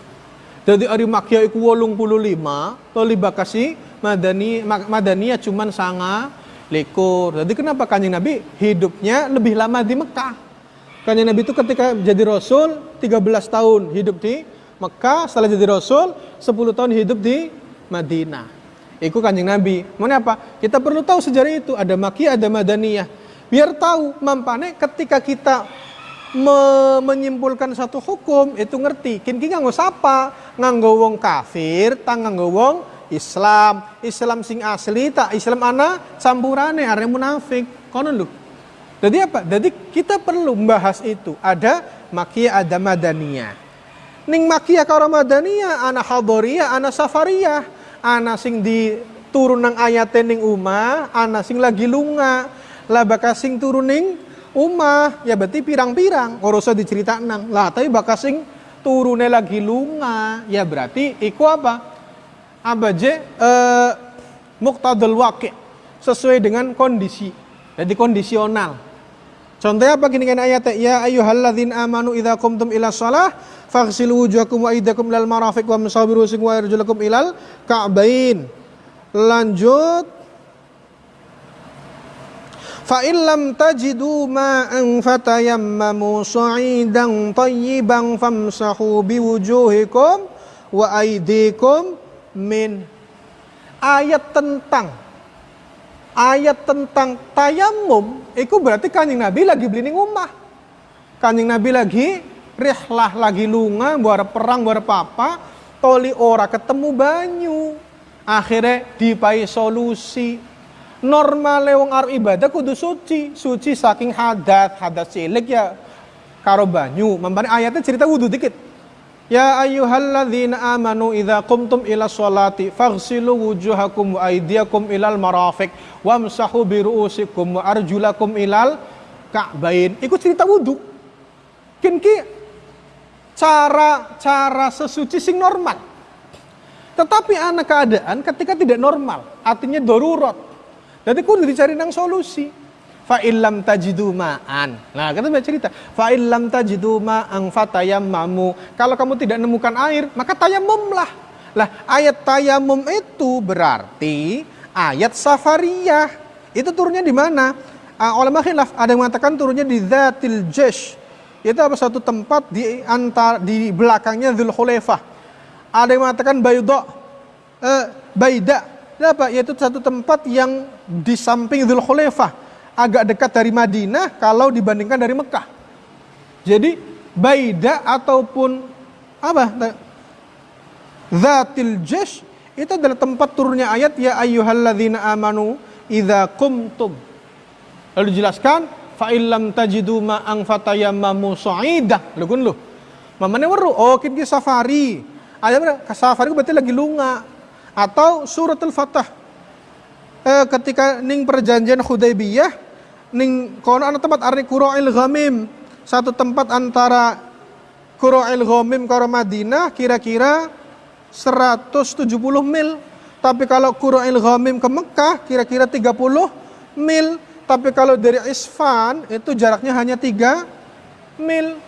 Jadi ari makiyah itu 85, toli bakasi madani madaniyah cuman sanga likur. Jadi kenapa kanjeng Nabi hidupnya lebih lama di Mekah? Kanjeng Nabi itu ketika jadi Rasul 13 tahun hidup di Mekah, setelah jadi Rasul 10 tahun hidup di Madinah. Itu kanjeng Nabi. Mau apa? Kita perlu tahu sejarah itu. Ada Makiyah, ada Madaniyah. Biar tahu mampane ketika kita me menyimpulkan satu hukum itu ngerti. Kini nganggo sapa? Nganggo wong kafir, tang nganggo wong Islam, Islam sing asli tak Islam ana campurane are munafik. Kono lu. Jadi apa? Jadi kita perlu membahas itu. Ada makiyah, ada madaniyah. Ning makiyah karo madaniyah, ana hadoriyah, ana safariyah. Ana sing di turun nang ayat ning umah, ana sing lagi lunga. Lah bakas sing turun ning umah, ya berarti pirang-pirang. Ora usah nang. Lah tapi bakas sing turune lagi lunga, ya berarti iku apa? abaje uh, muktadul wakil sesuai dengan kondisi. Jadi kondisional. Contohnya apa gini kan ayat ya ayyuhalladzin amanu idza qumtum ila shalah faghsilu wujuhakum wa aydakum ilal marafiq wa musabiru sing wa arjulakum ilal ka'bain. Lanjut fa illam tajidu ma'an fatayammamu sa'idan tayyiban famsahu biwujuhikum wa aydikum min ayat tentang ayat tentang tayamum itu berarti kanjeng Nabi lagi beli rumah kanjeng Nabi lagi rihlah lagi lunga buat perang buat apa toli ora ketemu banyu. Akhirnya dipai solusi normal wong arep ibadah kudu suci suci saking hadat hadat cilik ya karo banyu membani ayatnya cerita wudhu dikit Ya ayyuhalladzina amanu idza qumtum ila sholati faghsilu wujuhakum wa aydiyakum ilal marafiq wamsahu bi ru'usikum wa arjulakum ilal ka'bain. Iku cerita wudu. Kin ki cara cara sesuci sing normal. Tetapi anak keadaan ketika tidak normal, artinya darurat. Jadi kudu dicari nang solusi fa illam tajidu ma'an. Nah, kita baca cerita. Fa illam tajidu ma'an fatayammamu. Kalau kamu tidak menemukan air, maka tayamumlah. Lah, ayat tayamum itu berarti ayat safariyah. Itu turunnya di mana? Oleh khilaf ada yang mengatakan turunnya di Zatil Jesh. Itu apa satu tempat di antar di belakangnya Dzul Khulaifah. Ada yang mengatakan Bayda. Uh, Baida. Apa? Yaitu satu tempat yang di samping Dzul Khulaifah agak dekat dari Madinah kalau dibandingkan dari Mekah. Jadi Baida ataupun apa? Zatil Jesh itu adalah tempat turunnya ayat ya ayyuhalladzina amanu idza kumtum. Lalu dijelaskan fa illam tajidu ma'an fatayammamu sa'idah. Lu kun lu. Mamane weru oh kin safari. Ada safari berarti lagi lunga atau suratul Fatah eh, ketika ning perjanjian Hudaybiyah ning kono ana tempat arni Qura'il Ghamim. Satu tempat antara Qura'il Ghamim karo Madinah kira-kira 170 mil. Tapi kalau Qura'il Ghamim ke Mekah kira-kira 30 mil. Tapi kalau dari Isfan itu jaraknya hanya 3 mil.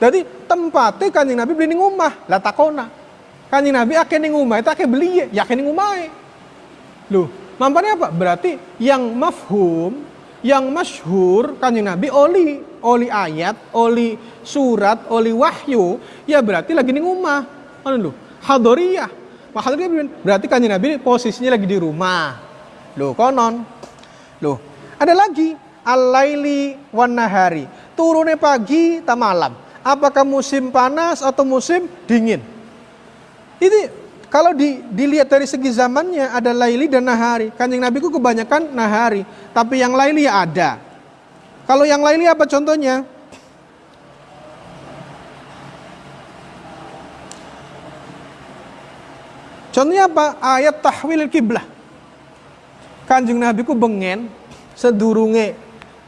Jadi tempatnya kanjeng Nabi beli omah. Lah takona kanjeng Nabi akeh ning omah itu akeh beli ya akeh ning omah loh Mampane apa? Berarti yang mafhum, yang masyhur kanjeng Nabi oli, oli ayat, oli surat, oli wahyu, ya berarti lagi ning omah. Lho, hadoriyah. Hadoriyah berarti kanjeng Nabi posisinya lagi di rumah. Loh, konon. Loh, ada lagi al-laili nahari. Turunnya pagi ta malam. Apakah musim panas atau musim dingin? Ini kalau di, dilihat dari segi zamannya ada laili dan nahari. Kanjeng Nabi ku kebanyakan nahari, tapi yang laili ya ada. Kalau yang laili apa contohnya? Contohnya apa? Ayat tahwil kiblah. Kanjeng Nabi ku bengen sedurunge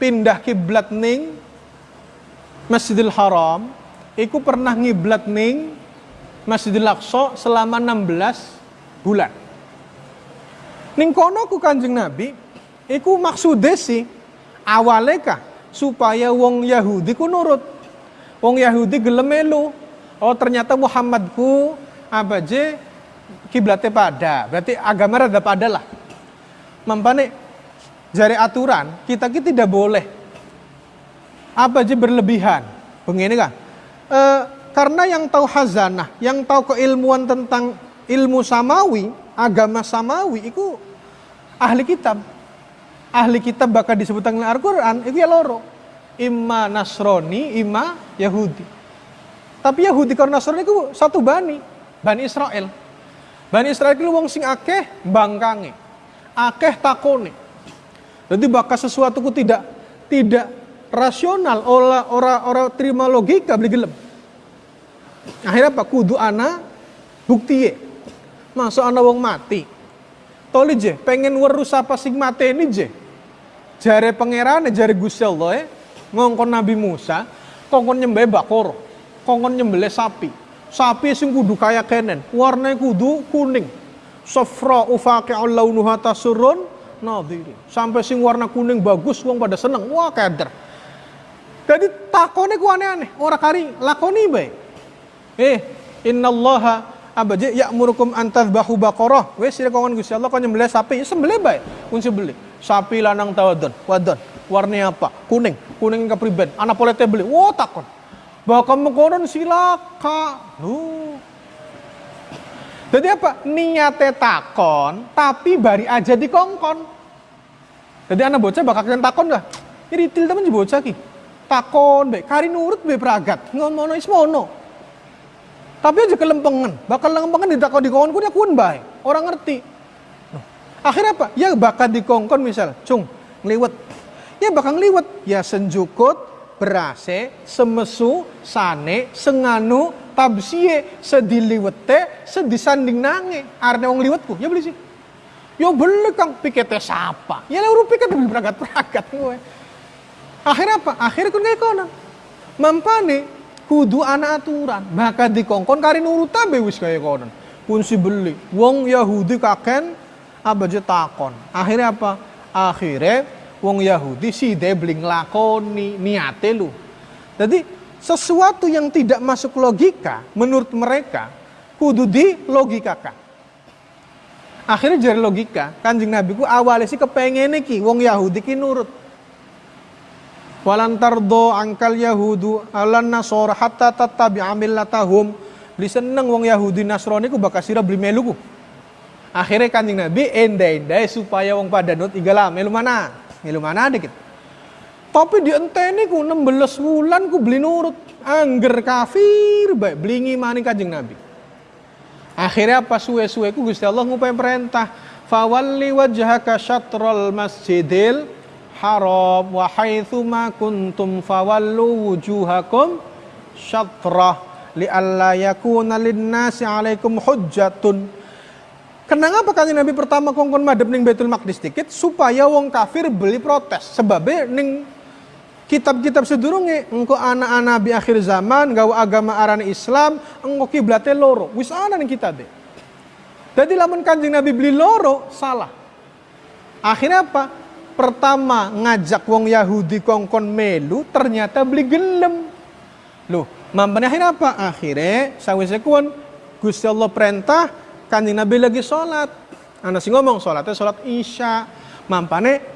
pindah kiblat ning Masjidil Haram, iku pernah ngiblat ning Masjidil Aqsa selama 16 bulan. Ning kono ku Kanjeng Nabi iku maksude sih awale kah supaya wong Yahudi ku nurut. Wong Yahudi gelem melu. Oh ternyata Muhammadku apa je kiblatnya pada. Berarti agama rada pada lah. Mampane jari aturan kita kita tidak boleh apa aja berlebihan. Begini kan? E, karena yang tahu hazanah, yang tahu keilmuan tentang ilmu samawi, agama samawi itu ahli kitab. Ahli kitab bakal disebutkan dalam Al-Qur'an itu ya loro. Imma Nasrani, imma Yahudi. Tapi Yahudi karena Nasrani itu satu bani, Bani Israel. Bani Israel itu wong sing akeh bangkange. Akeh takone. Jadi bakal sesuatu ku tidak tidak rasional ora ora ora terima logika beli gelem akhirnya apa kudu ana bukti masuk ana wong mati. Toli je pengen werus apa sing mati ini je. Jare pangeran jare Gusti Allah eh, ngongkon Nabi Musa kongkon nyembelih bakor kongkon nyembelih sapi. Sapi sing kudu kaya kenen warnanya kudu kuning. Safra ufaqi'ul launuha tasurun nadhiri. Sampai sing warna kuning bagus wong pada seneng wah keder. Jadi takone ku aneh-aneh, kari lakoni bae. Eh, innallaha abaje ya'murukum an tadhbahu baqarah. Wes sira kongon Gusti Allah kon nyembelih sapi, ya sembelih bae. Kun sembelih. Sapi lanang tawadon, wadon. Warnanya apa? Kuning. Kuning kepriben. Anak polete beli. Wo takon. Bakal mengkonon silaka. Lu. Jadi apa? Niate takon, tapi bari aja dikongkon. Jadi anak bocah bakal takon gak? Ini til temen bocah ki takon baik kari nurut be pragat ngomono ismono tapi aja kelempengan. Bakal kelempengan di takon di kawan dia kun baik orang ngerti. Akhirnya apa? Ya bakal dikongkon misal cung ngeliwet ya bakal ngeliwet ya senjukut berase semesu sane senganu tabsie sediliwete sedisanding nange. Arne wong liwetku ya beli sih. Yo beli kang. Piketnya siapa? Ya lu piket beli pragat-pragat gue. Akhirnya apa? Akhirnya kun kayak. Mampane kudu anak aturan. Maka dikongkon kari nurut tabe wis kayak konon. Pun si beli. Wong Yahudi kaken apa aja takon. Akhirnya apa? Akhirnya wong Yahudi si de beli nglakoni niate lu. Jadi sesuatu yang tidak masuk logika menurut mereka kudu di logikakan. Akhirnya jadi logika, kanjeng Nabi ku awalnya sih kepengen ki wong Yahudi ki nurut. Walan tardo angkal Yahudu alan nasor hatta tatabi latahum. Beli seneng wong Yahudi Nasrani ku bakal sira beli meluku. Akhirnya kanjeng Nabi endai-endai supaya wong pada nut igala melu mana? Melu mana dikit. Tapi di enteni ku 16 bulan ku beli nurut. Angger kafir baik beli ngimani kanjeng Nabi. Akhirnya apa suwe-suwe ku Gusti Allah ngupai perintah. Fawalli wajhaka syatrul masjidil haram wa haitsu ma kuntum fawallu wujuhakum syatrah li alla yakuna linnasi alaikum hujjatun. Kenapa kali Nabi pertama kongkon madep ning Baitul Maqdis dikit? Supaya wong kafir beli protes. Sebabnya ning kitab-kitab sedurunge engko anak-anak Nabi akhir zaman gawa agama aran Islam engko kiblate loro. Wis ana ning kitabe jadi lamun kanjeng Nabi beli loro salah. Akhirnya apa pertama ngajak wong Yahudi kongkon melu ternyata beli gelem. Loh mampane akhirnya apa? Akhirnya sawise kuan Gusti Allah perintah kanjeng Nabi lagi sholat. Anak sih ngomong sholatnya sholat isya mampane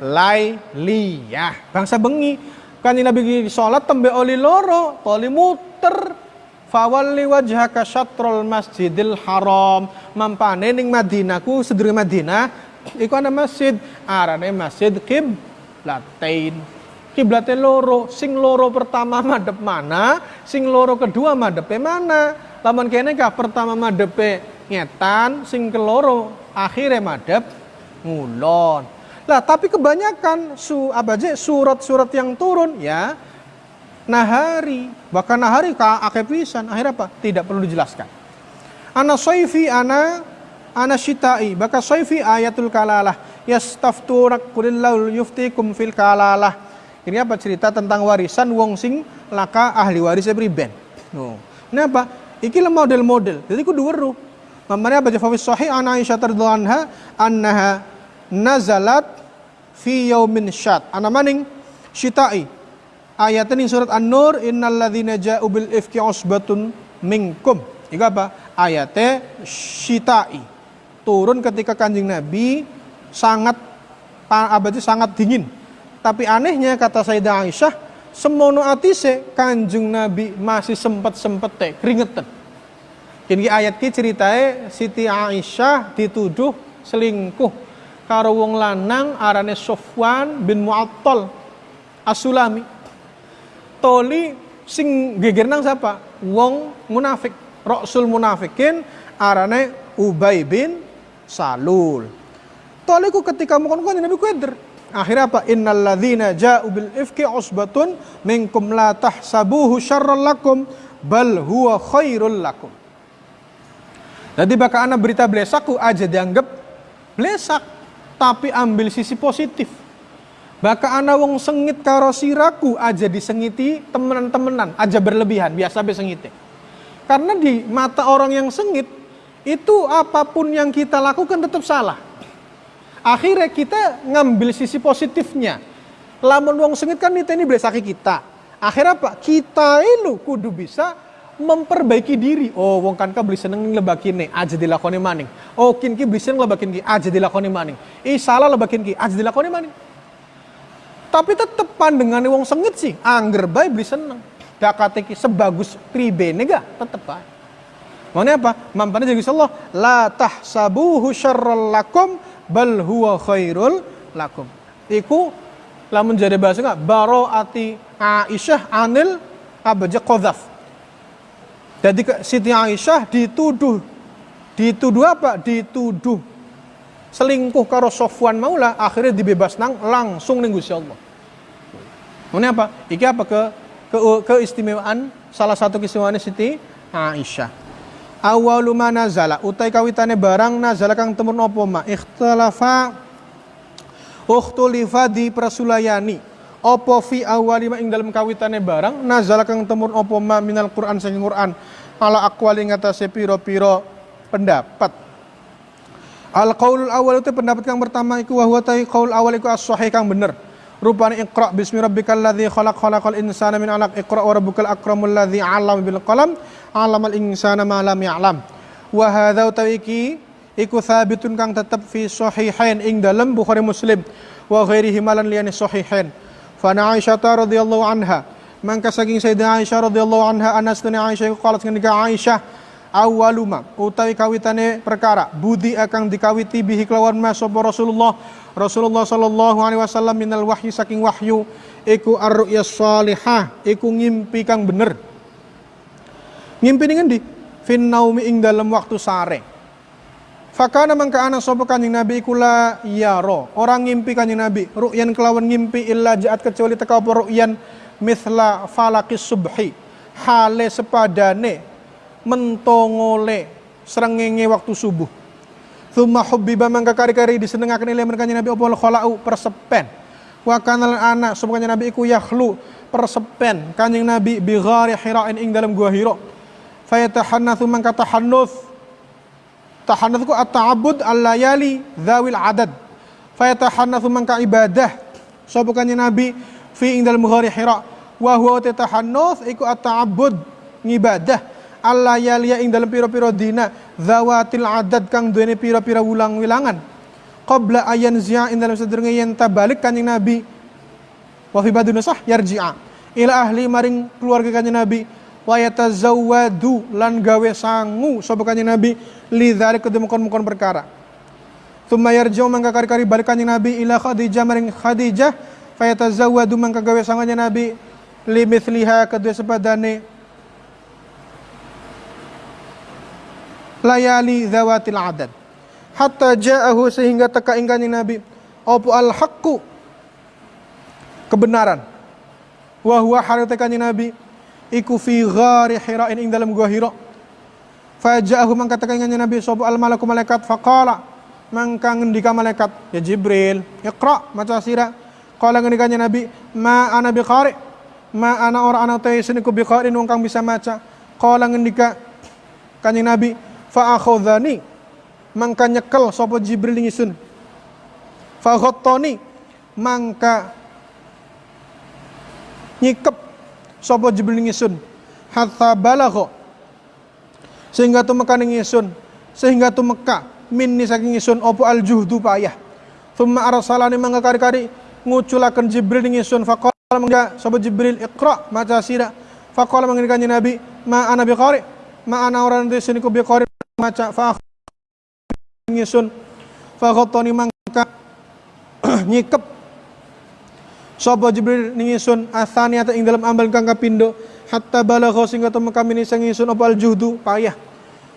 liyah bangsa bengi. Kanjeng Nabi sholat tembe oli loro oli muter. Fawalli wajhaka syatrul masjidil haram. Mampane ning Madinahku sedurunge Madinah iku ana masjid arane masjid. Kiblatain kiblate loro. Sing loro pertama madep mana? Sing loro kedua madepe mana? Lamun kene kah pertama madepe ngetan sing keloro akhirnya madep ngulon. Lah tapi kebanyakan su apa aja surat-surat yang turun ya nahari. Bahkan nahari ka akepisan akhirnya apa? Tidak perlu dijelaskan. Ana soifi ana ana shitai baka soifi ayatul kalalah yastafturak kulillahu yuftikum fil kalalah ini apa cerita tentang warisan wong sing laka ahli warisnya priben no. ini apa iki model-model jadi ku dua Mamanya baca fawis sahih an Aisyah radhiyallahu anha annaha nazalat fi yaumin syat. Ana maning syita'i. Ayat ini surat An-Nur innalladzina ja'u bil ifki usbatun minkum. Iku apa? Ayatnya syita'i. Turun ketika Kanjeng Nabi sangat apa sangat dingin. Tapi anehnya kata Sayyidah Aisyah, semono atise Kanjeng Nabi masih sempat-sempat teh keringetan. Kini ayat ki ceritanya Siti Aisyah dituduh selingkuh karo wong lanang arane Sofwan bin Mu'attal Asulami. Toli sing geger nang siapa? Wong munafik. Rasul munafikin arane Ubay bin Salul. Toli ku ketika mukon kon Nabi kueder. Akhirnya apa? Innal ladzina ja'u bil ifki usbatun minkum la tahsabuhu syarran lakum bal huwa khairul lakum. Jadi bakal anak berita blesaku aja dianggap blesak, tapi ambil sisi positif. Bakal anak wong sengit karo siraku aja disengiti temenan-temenan, aja berlebihan, biasa be sengite. Karena di mata orang yang sengit, itu apa pun yang kita lakukan tetap salah. Akhirnya kita ngambil sisi positifnya. Lamun wong sengit kan ini belesaki kita. Akhirnya apa? Kita itu kudu bisa memperbaiki diri. Oh, wong kan ka beli seneng lebakin nih, aja dilakoni maning. Oh, kin ki beli seneng lebakin ki, aja dilakoni maning. Ih, salah lebakin ki, aja dilakoni maning. Tapi tetep pandangan wong sengit sih, angger bae beli seneng. Dakate ki sebagus pribene ga, tetep. Mana apa? Mampane jadi Allah, la tahsabuhu syarral lakum bal huwa khairul lakum. Iku lamun jadi bahasa enggak ati Aisyah anil abaja qadzaf jadi Siti Aisyah dituduh dituduh apa? Dituduh selingkuh karo Sofwan Maula akhirnya dibebas nang langsung ning Gusti Allah. Ini apa? Iki apa ke, ke keistimewaan salah satu keistimewaan Siti Aisyah. Awalu nazala. Utai kawitane barang nazala kang temun apa ma? Ikhtalafa ukhtulifa di prasulayani. Opo fi awalima ing dalam kawitane barang nazala kang temur opo ma? Minal Quran saking Quran. Ala aqwali ngatasé piro-piro pendapat. Al qaul awal itu pendapat kang pertama iku wa huwa qaul awal iku as-sahih kang bener rupane iqra bismi rabbikal ladzi khalaq khalaqal insana min 'alaq. Iqra wa rabbukal akramul ladzi 'allama bil qalam. 'allamal insana ma lam ya'lam. Wa hadza utawi iku thabitun kang tetep fi sahihain ing dalam Bukhari Muslim. Wa ghairihi malan liyane sahihain. Fana Aisyah radhiyallahu anha. Mangka saking Sayyidah Aisyah radhiyallahu anha anas tani Aisyah qalat ngendika Aisyah awaluma utawi kawitane perkara budi akan dikawiti bihi kelawan mas Rasulullah Rasulullah sallallahu alaihi wasallam minal wahyu saking wahyu iku ar-ru'ya salihah iku ngimpi kang bener ngimpi ning endi fin naumi ing dalam waktu sare Fakana mangka ana sapa kanjeng Nabi iku la yaro. Orang ngimpi kanjeng Nabi, ru'yan kelawan ngimpi illa jaat kecuali teka apa ru'yan mithla falakis subhi. Hale sepadane mentongole srengenge waktu subuh. Thumma hubbiba mangka kari-kari disenengaken ilmu kanjeng Nabi apa khala'u persepen. Wa kana anak kanjeng Nabi iku yakhlu persepen kanjeng Nabi bi ghari hira'in ing dalam gua Hira. Fayatahannatsu mangka tahannuts Tahannatsu at-ta'abbud al-layali dzawil adad. Fayatahannatsu man ka ibadah. So bukannya Nabi fi ing dalam Bukhari Hira wa huwa tatahannats iku at-ta'abbud ngibadah al-layali ing dalam pira-pira dina dzawatil adad kang duweni pira-pira wulang-wilangan. Qabla ayan zia ing dalam sedurunge yen tabalik kanjeng Nabi wa fi badun sah yarji'a. Ila ahli maring keluarga kanjeng Nabi wa yatazawwadu lan gawe sangu sapa kanjeng Nabi lidzalik kedemukon-mukon perkara. Thumma yarji'u mangka kari-kari balik kanjeng Nabi ila Khadijah maring Khadijah fayatazawwadu mangka gawe sanganya Nabi limithliha kedua sepadane layali zawatil adad. Hatta ja'ahu sehingga teka ing kanjeng Nabi opo al haqqu? Kebenaran. Wa huwa halte kanjeng Nabi iku fi ghari hira'in ing dalam gua Hira. Faja'ahu mangka teka ing kanjeng Nabi sapa al malaku malaikat? Faqala mangka ngendika malaikat? Ya Jibril iqra maca sira qala ngendika Nabi ma ana biqari ma ana ora ana te seniku biqari wong kang bisa maca. Qala ngendika kanjeng Nabi fa akhadhani mangka nyekel sapa Jibril ngisun fa ghattani mangka nyikep sapa Jibril ngisun hatta balagha sehingga tumeka ngisun sehingga tumeka minni saking isun opo al juhdu payah thumma arsalani mangga kari-kari nguculaken Jibril ing isun. Faqala mangga sapa Jibril iqra maca sira. Faqala kanjeng Nabi ma ana biqari ma ana orang di sini ku maca fa ngisun fa khattani mangka [CLEARS THROAT] nyikep sapa Jibril ning isun athaniyata ing dalam ambal kang kapindo hatta balagha singga temu kami ning isun apa al juhdu payah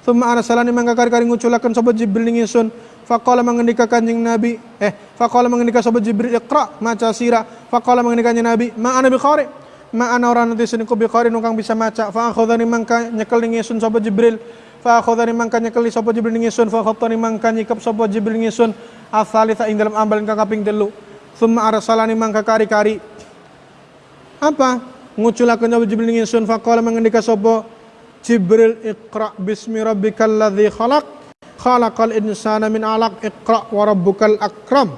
Thumma arsalani mangka kari-kari nguculaken sapa Jibril ning ingsun. Faqala mengendika Kanjeng Nabi, eh faqala mengendika sapa Jibril iqra maca sira. Faqala mengendika Kanjeng Nabi, ma ana biqari. Ma ana ora nanti sini ku biqari kang bisa maca. Fa akhadhani mangka nyekel ning ingsun sapa Jibril. Fa akhadhani mangka nyekel sapa Jibril ning ingsun. Fa khattani mangka nyikep sapa Jibril ning ingsun. Asalitha ing dalam ambalan kang kaping 3. Thumma arsalani mangka kari-kari. Apa? Nguculaken sapa Jibril ning ingsun faqala mengendika sapa Jibril Iqra bismi rabbikal ladzi khalaq. Khalaqal insana min alaq. Iqra wa rabbukal akram.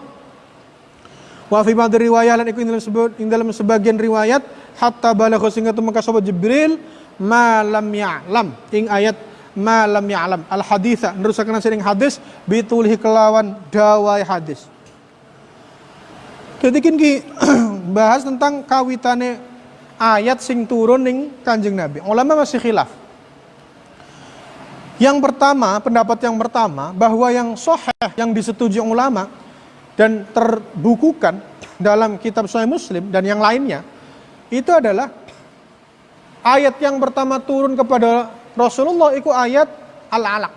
Wa fi ba'd riwayat lan iku ing dalam sebut ing dalam sebagian riwayat hatta balagha sehingga tumeka sapa Jibril ma lam ya'lam. Ing ayat ma lam ya'lam al haditha nerusaken sering hadis bitulhi kelawan dawai hadis Jadi ki [CLEARS THROAT] bahas tentang kawitane ayat sing turun ning Kanjeng Nabi. Ulama masih khilaf. Yang pertama, pendapat yang pertama, bahwa yang soheh, yang disetujui ulama, dan terbukukan dalam kitab Sahih Muslim dan yang lainnya, itu adalah ayat yang pertama turun kepada Rasulullah itu ayat Al-Alaq.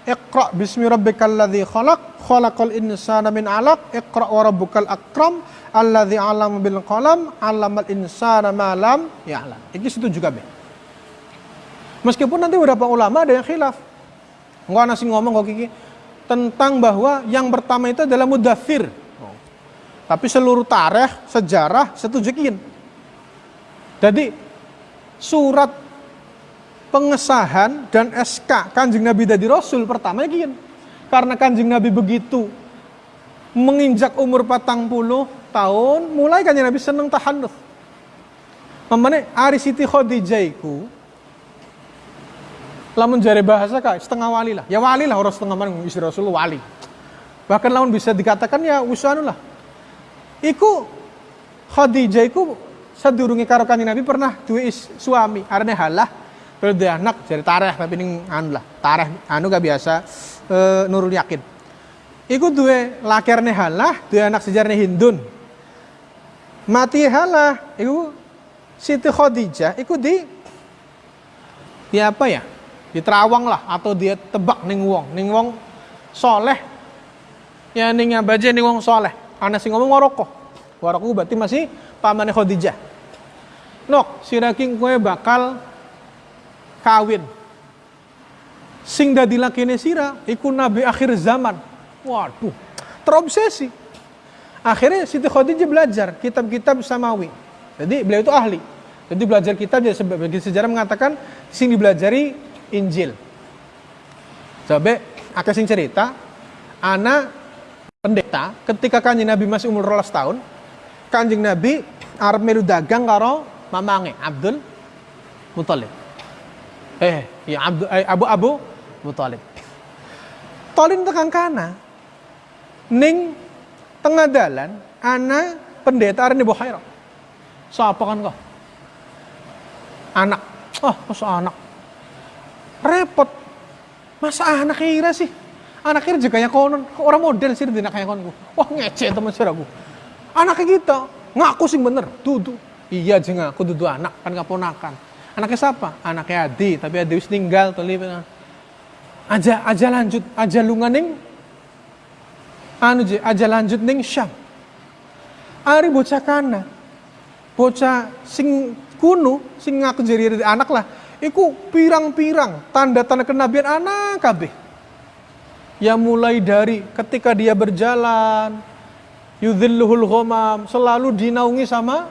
Iqra bismi rabbikal ladzi khalaq, khalaqal insana min alaq, iqra wa rabbukal akram, alladzi 'allama bil qalam, 'allamal insana ma lam ya'lam. Ini setuju kabeh. Meskipun nanti beberapa ulama ada yang khilaf. Enggak nasi ngomong kok Kiki tentang bahwa yang pertama itu adalah mudafir. Oh. Tapi seluruh tarikh, sejarah setujukin. Jadi surat pengesahan dan SK Kanjeng Nabi dari Rasul pertama gini. Karena Kanjeng Nabi begitu menginjak umur patang puluh tahun, mulai Kanjeng Nabi seneng tahanuf. Mamane Ari Siti Khadijah lamun jari bahasa kak setengah wali lah ya wali lah orang setengah mana istri Rasul wali bahkan lamun bisa dikatakan ya usanu lah iku Khadijah iku sedurungi karo kanjeng Nabi pernah duwe suami arane halah dia anak jadi tareh tapi ning anu lah. Tareh anu gak biasa e, nurul yakin. Iku duwe lakerne halah duwe anak sejarahnya Hindun. Mati halah iku Siti Khadijah iku di ya apa ya? Diterawang lah atau dia tebak ning wong. Ning wong soleh. Ya ning baje ning wong soleh. Ana sing ngomong waroko. Waroko berarti masih pamane Khadijah. Nok siraking kue bakal kawin. Sing dadi lakine sira iku nabi akhir zaman. Waduh terobsesi. Akhirnya Siti Khadijah belajar kitab-kitab samawi. Jadi beliau itu ahli. Jadi belajar kitab jadi sebagai sejarah mengatakan sing dibelajari Injil. Sampai akeh sing cerita, anak pendeta ketika kanjeng Nabi masih umur rolas tahun, kanjeng Nabi arep melu dagang karo mamange Abdul Muthalib. Eh, ya eh, Abu Abu Muthalib. Tolin tekan kana. Ning tengah dalan ana pendeta arene Buhaira. Siapa kan kau? Anak. Oh, masa anak? Repot. Masa anak kira sih? Anak kira juga kayak konon, orang model sih tidak kayak konon. Wah ngece teman aku. Anaknya kita ngaku sih bener, tuh Iya jeng aku dudu anak kan keponakan. Anaknya siapa? Anaknya Adi, tapi Adi wis tinggal tuh Aja aja lanjut, aja lunganing anu je, aja lanjut ning Syam. Ari bocah kana. Bocah sing kuno, sing ngaku jadi anak lah. Iku pirang-pirang tanda-tanda kenabian anak kabeh. Ya mulai dari ketika dia berjalan, yudhilluhul ghamam, selalu dinaungi sama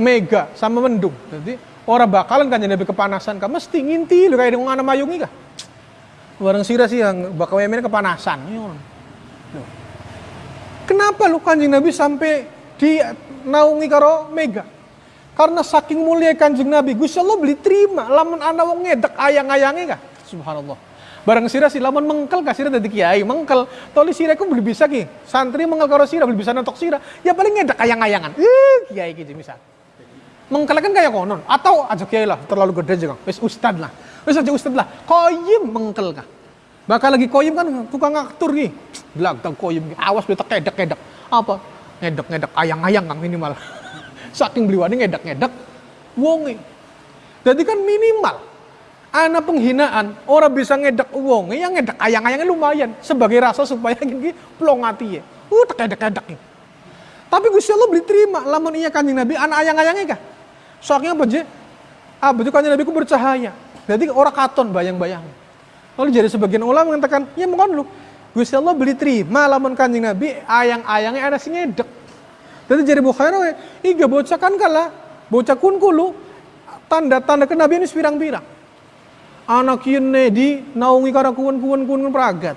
mega, sama mendung. Jadi orang bakalan kan jadi kepanasan, kan mesti nginti lu kayak dengan anak mayungi kah? Barang sira sih yang bakal yemen kepanasan. Kenapa lu kanjeng Nabi sampai di naungi karo mega? Karena saking mulia kanjeng Nabi, Gusti Allah beli terima lamun anak wong ngedek ayang-ayangnya kah? Subhanallah. Barang sira si lamun mengkel kasih dadi kiai, mengkel. Toli sira ku beli bisa ki. Santri mengkel karo sira beli bisa nontok sira. Ya paling ngedek ayang-ayangan. Kiai ki misal. Mengkel kan kayak konon atau aja kiai lah terlalu gede juga. Wis ustad lah. Wis aja ustad lah. Koyim mengkel kah. Bakal lagi koyim kan tukang aktur ki. Belag tang koyim awas betek kedek-kedek. Apa? Ngedek-ngedek ayang-ayang kang minimal. [LAUGHS] Saking beliwani ngedek-ngedek wonge. Jadi kan minimal anak penghinaan orang bisa ngedek uang ya ngedek ayang-ayangnya lumayan sebagai rasa supaya [LAUGHS] gini plong hati ya uh tak edek tapi Gusti Allah beli terima lamun iya kanjeng Nabi anak ayang-ayangnya kah soalnya apa je ah betul kanjeng Nabi ku bercahaya. Jadi orang katon bayang-bayang. Lalu jadi sebagian ulama mengatakan ya mohon lu Gusti Allah beli terima lamun kanjeng Nabi ayang-ayangnya ada sing ngedek. Jadi jadi Bukhari iga bocah kan kalah bocah kun kulu. Tanda-tanda kenabian ini pirang-pirang anak yene di naungi kara kuwen-kuwen kuwen pragat.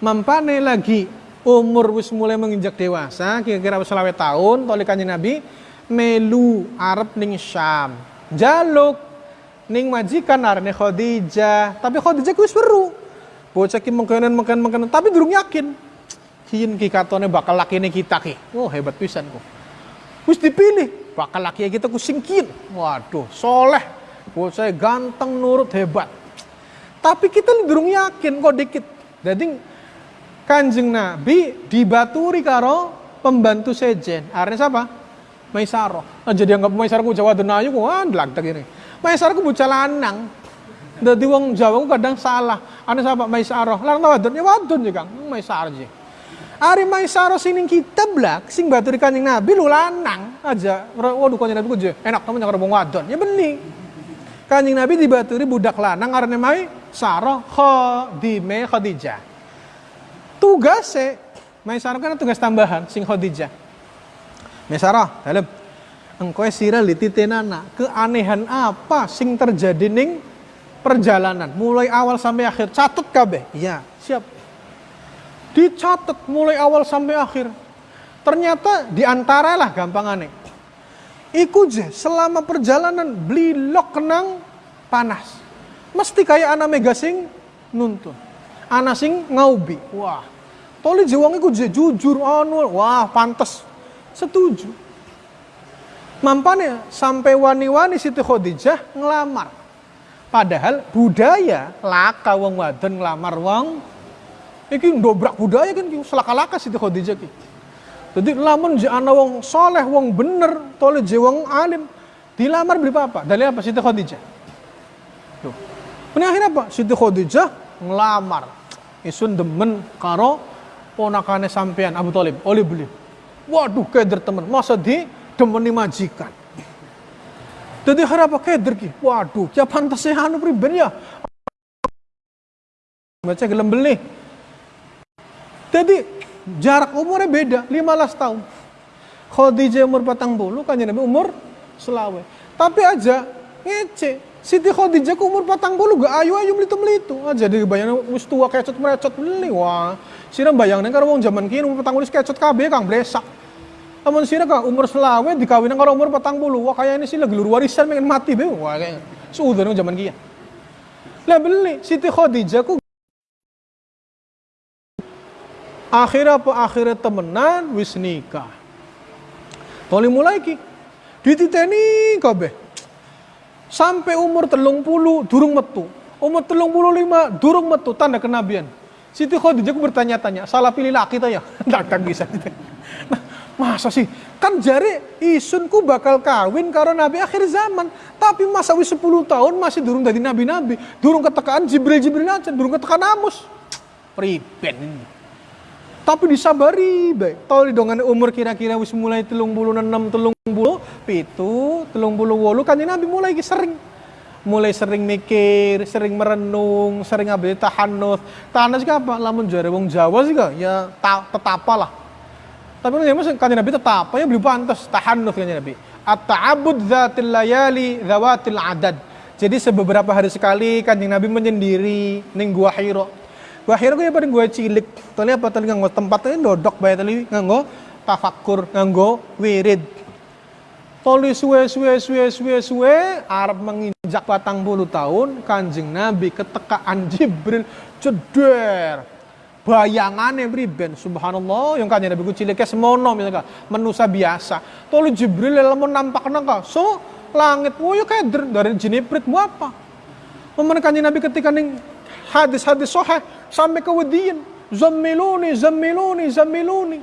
Mampane lagi umur wis mulai menginjak dewasa, kira-kira selawe tahun, toleh kanjeng Nabi melu Arab ning Syam. Jaluk ning majikan arne Khadijah, tapi Khadijah ku wis weru. Bocah ki mengkenan mengkenan mengkenan, tapi durung yakin. Kian ki katone bakal lakine kita ki. Oh hebat pisan ku. Wis dipilih, bakal laki kita ku singkin. Waduh, soleh saya ganteng, nurut, hebat. Tapi kita durung yakin kok dikit. Jadi kanjeng Nabi dibaturi karo pembantu sejen. Artinya siapa? Maisaro. Nah, jadi anggap Maisaro ku Jawa Denayu ku ah tak ini. Maisaro ku bocah lanang. Dadi wong Jawa ku kadang salah. Ane siapa Maisaro? Lanang wadon ya wadon ya Kang. Maisaro sih. Ari Maisaro sining kita blak sing baturi kanjeng Nabi lu lanang aja. Waduh kanjeng Nabi ku enak temen karo wong wadon. Ya bening. Kanjeng Nabi dibaturi budak lanang karena mai Sarah Khadime Khadijah. Tugasnya mai Sarah kan tugas tambahan sing Khadijah. Sarah, dalam engkau sira lititenana keanehan apa sing terjadi ning perjalanan mulai awal sampai akhir catat kabeh iya siap dicatat mulai awal sampai akhir ternyata di antara lah gampang aneh Iku je selama perjalanan beli lok kenang panas. Mesti kayak anak megasing nuntun. Anak sing ngaubi. Wah. Toli jiwang iku je jujur anu. Wah, pantas. Setuju. Mampane sampai wani-wani Siti Khadijah ngelamar. Padahal budaya laka wong wadon ngelamar wong iki dobrak budaya kan selaka-laka Siti Khadijah ki. Jadi lamun je ana wong soleh, wong bener, tole je wong alim, dilamar beli apa? Dari apa? Siti Khadijah. Tuh. Akhirnya apa? Siti Khadijah ngelamar. Isun demen karo ponakane sampean Abu Talib, oleh beli. Waduh, keder temen. Masa di demeni majikan. Jadi harap keder ki. Waduh, ya pantasnya anu priben ya. Baca gelem beli. Jadi jarak umurnya beda 15 tahun Khadijah umur patang bulu kan Nabi umur selawe tapi aja ngece Siti Khadijah ku umur patang bulu gak ayu ayu melitu melitu aja di bayang wis tua kecot merecot beli wah sira bayang neng wong zaman kini umur patang bulu kecot kabeh kang blesak Amun sira kang umur selawe dikawin karo umur patang bulu wah kayak ini sih lagi luar warisan pengen mati be wah sudah zaman kia lah beli Siti Khadijah ku akhirnya apa akhirnya temenan wis nikah Toli mulai ki dititeni kabe sampai umur telung puluh durung metu umur telung puluh lima, durung metu tanda kenabian. Siti Khadijah bertanya-tanya, salah pilih laki ya? [LAUGHS] Tak bisa. [LAUGHS] Nah, masa sih? Kan jari isunku bakal kawin karo nabi akhir zaman. Tapi masa wis 10 tahun masih durung dari nabi-nabi. Durung ketekaan Jibril-Jibril aja, durung ketekaan Amus. Priben. Tapi disabari baik. Tahu di dongan umur kira-kira wis mulai telung bulu enam, telung bulu, pitu, telung bulu wolu kan nabi mulai sering mulai sering mikir, sering merenung, sering ambil tahanus. Tahanus apa? Lamun jare wong Jawa sih ya ta, tetapa lah tapi menurut kanjeng Nabi tetap yang belum pantas tahanuf kanjeng Nabi. At-ta'abud dzatil layali dzawatil adad. Jadi sebeberapa hari sekali kanjeng Nabi menyendiri ning gua Hira. Gua Hira ku ya paling gua cilik. Tali apa tali nganggo tempatnya dodok bae tali nganggo tafakur, nganggo wirid. Toli suwe suwe suwe suwe suwe Arab menginjak patang puluh tahun kanjeng Nabi ketekaan Jibril ceder bayangannya beriben subhanallah yang kanya nabi cilik semono misalnya manusia biasa tolu jibril lamun nampak nangka so langit wo yo keder dari jeniprit mu apa Memen kanjeng nabi ketika ning hadis-hadis sohe sampai ke wedian zammiluni zammiluni zammiluni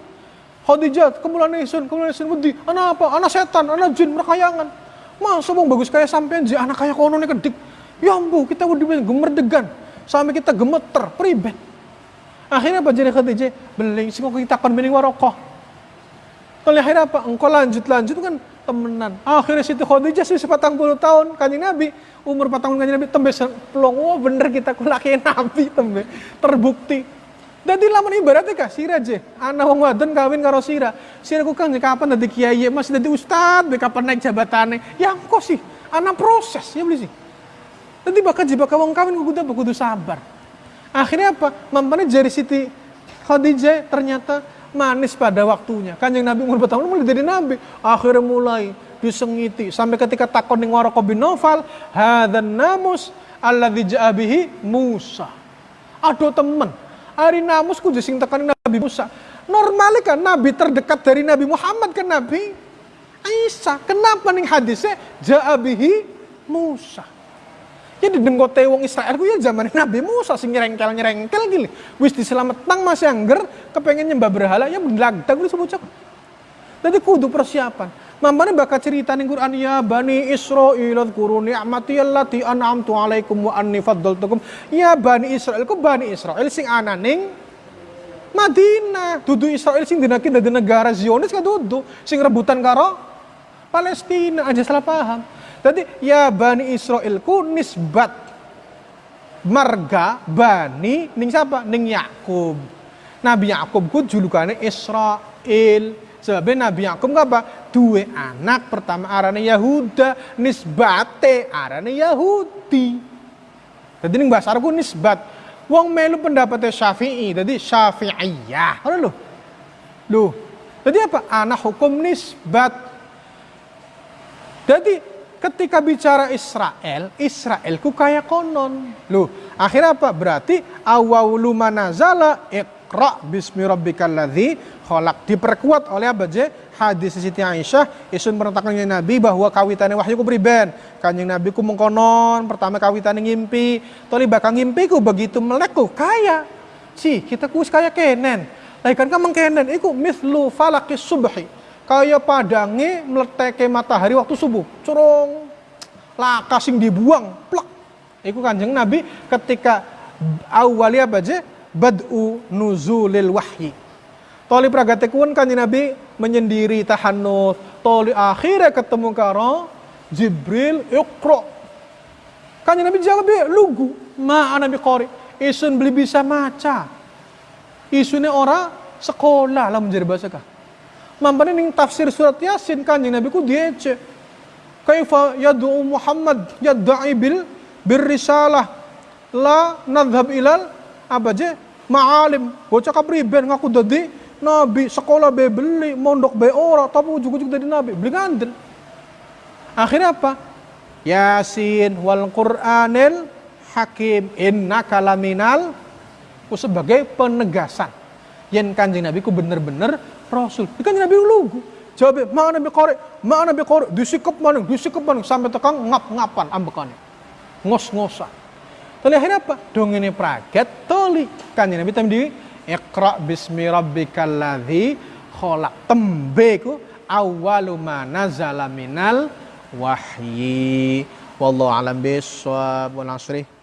Khadijah, kemulan isun, kemulan isun wedi. Anak apa? Anak setan, anak jin, merkayangan. Masa bang bagus kayak sampean ji, anak kayak kono nih kedik. Ya ambu, kita wedi gemerdegan. Sampai kita gemeter, priben. Akhirnya apa jadi Khadijah? Beling, sih kita akan bening warokoh. Kalau akhirnya apa? Engkau lanjut-lanjut kan temenan. Akhirnya Siti Khadijah sih sepatang puluh tahun kanjeng Nabi. Umur patang tahun kanjeng Nabi tembe pelong. Oh bener kita kulaki Nabi tembe. Terbukti. Jadi laman ibaratnya kah sira je. Anak wong wadon kawin karo sira. Sira ku kan kapan dadi kiai masih dadi ustad, kapan naik jabatane. Ya kok sih? Anak proses ya beli sih. Nanti bakal jebak wong kawin kudu kudu sabar. Akhirnya apa? Mampane jari Siti Khadijah ternyata manis pada waktunya. Kanjeng Nabi umur bertahun mulai jadi Nabi. Akhirnya mulai disengiti sampai ketika takon ning Waraqah bin Nawfal, hadzan namus alladzi ja'a bihi Musa. Aduh temen, hari namus ku sing tekan Nabi Musa. Normalnya kan Nabi terdekat dari Nabi Muhammad kan Nabi Isa. Kenapa nih hadisnya ja'a bihi Musa? Jadi denggote wong Israel ku ya zaman Nabi Musa sing nyerengkel-nyerengkel gini. Wis diselamat tang masih angger kepengen nyembah berhala ya belagda gue disebut cak. Jadi kudu persiapan. Mamane bakal cerita ning Quran ya Bani Israil dzkuru ni'mati allati an'amtu alaikum wa anni faddaltukum. Ya Bani Israel ku Bani Israel sing ana ning Madinah. Dudu Israel sing dinaki dari negara Zionis ka dudu sing rebutan karo Palestina aja salah paham. Jadi ya Bani Israel ku nisbat marga Bani ning siapa? Ning Yakub. Nabi Yakub ku julukannya Israel. Sebabnya Nabi Yakub apa? Dua anak pertama arane Yahuda, nisbate arane Yahudi. Jadi ning bahasa ku nisbat. Wong melu pendapatnya Syafi'i, jadi Syafi'iyah. Ada lu. Lu. Jadi apa? Anak hukum nisbat. Jadi ketika bicara Israel, Israel ku kayak konon. Loh, akhirnya apa? Berarti awwalu manazala iqra bismi rabbikal ladzi khalaq. Diperkuat oleh apa je? Hadis Siti Aisyah isun perentakannya Nabi bahwa kawitannya wahyu ku beriben. Kanjeng Nabi ku mengkonon, pertama kawitannya ngimpi. Toli bakal ngimpi ku begitu melek ku kaya. Si, kita ku kaya kenen. Lah kan kamang kenen iku mislu falakis subhi kayak padange meleteke matahari waktu subuh. Corong laka sing dibuang. Plak iku kanjeng nabi ketika awalnya apa aja? Bad'u nuzulil wahyi. Toli pragatekun kanjeng nabi menyendiri tahanut toli akhirnya ketemu karo Jibril iqra kanjeng nabi jawab lugu ma nabi qori. Isun beli bisa maca. Isunya orang sekolah. Lah menjadi bahasa kah Mampane ning tafsir surat Yasin kanjeng Nabi ku diece. Kaifa yad'u Muhammad yad'i bil birrisalah la nadhhab ilal apa je ma'alim. Bocah kapriben ngaku dadi nabi, sekolah be beli, mondok be ora, tapi ujug-ujug dadi nabi. Beli ngandel. Akhirnya apa? Yasin wal Qur'anil hakim innaka laminal ku sebagai penegasan. Yen kanjeng Nabi ku bener-bener Rasul. Ikan Nabi lugu. Jawab, mana Nabi korek, mana Nabi korek, disikap mana, disikap mana, sampai tekan ngap-ngapan ambekane. Ngos-ngosan. Tuli akhirnya apa? Dongene praget tuli. Kanjeng Nabi temdi Iqra bismi rabbikal ladzi khalaq. Tembe ku awwalu ma nazala minal wahyi. Wallahu alam bisawab. Wa nasrih.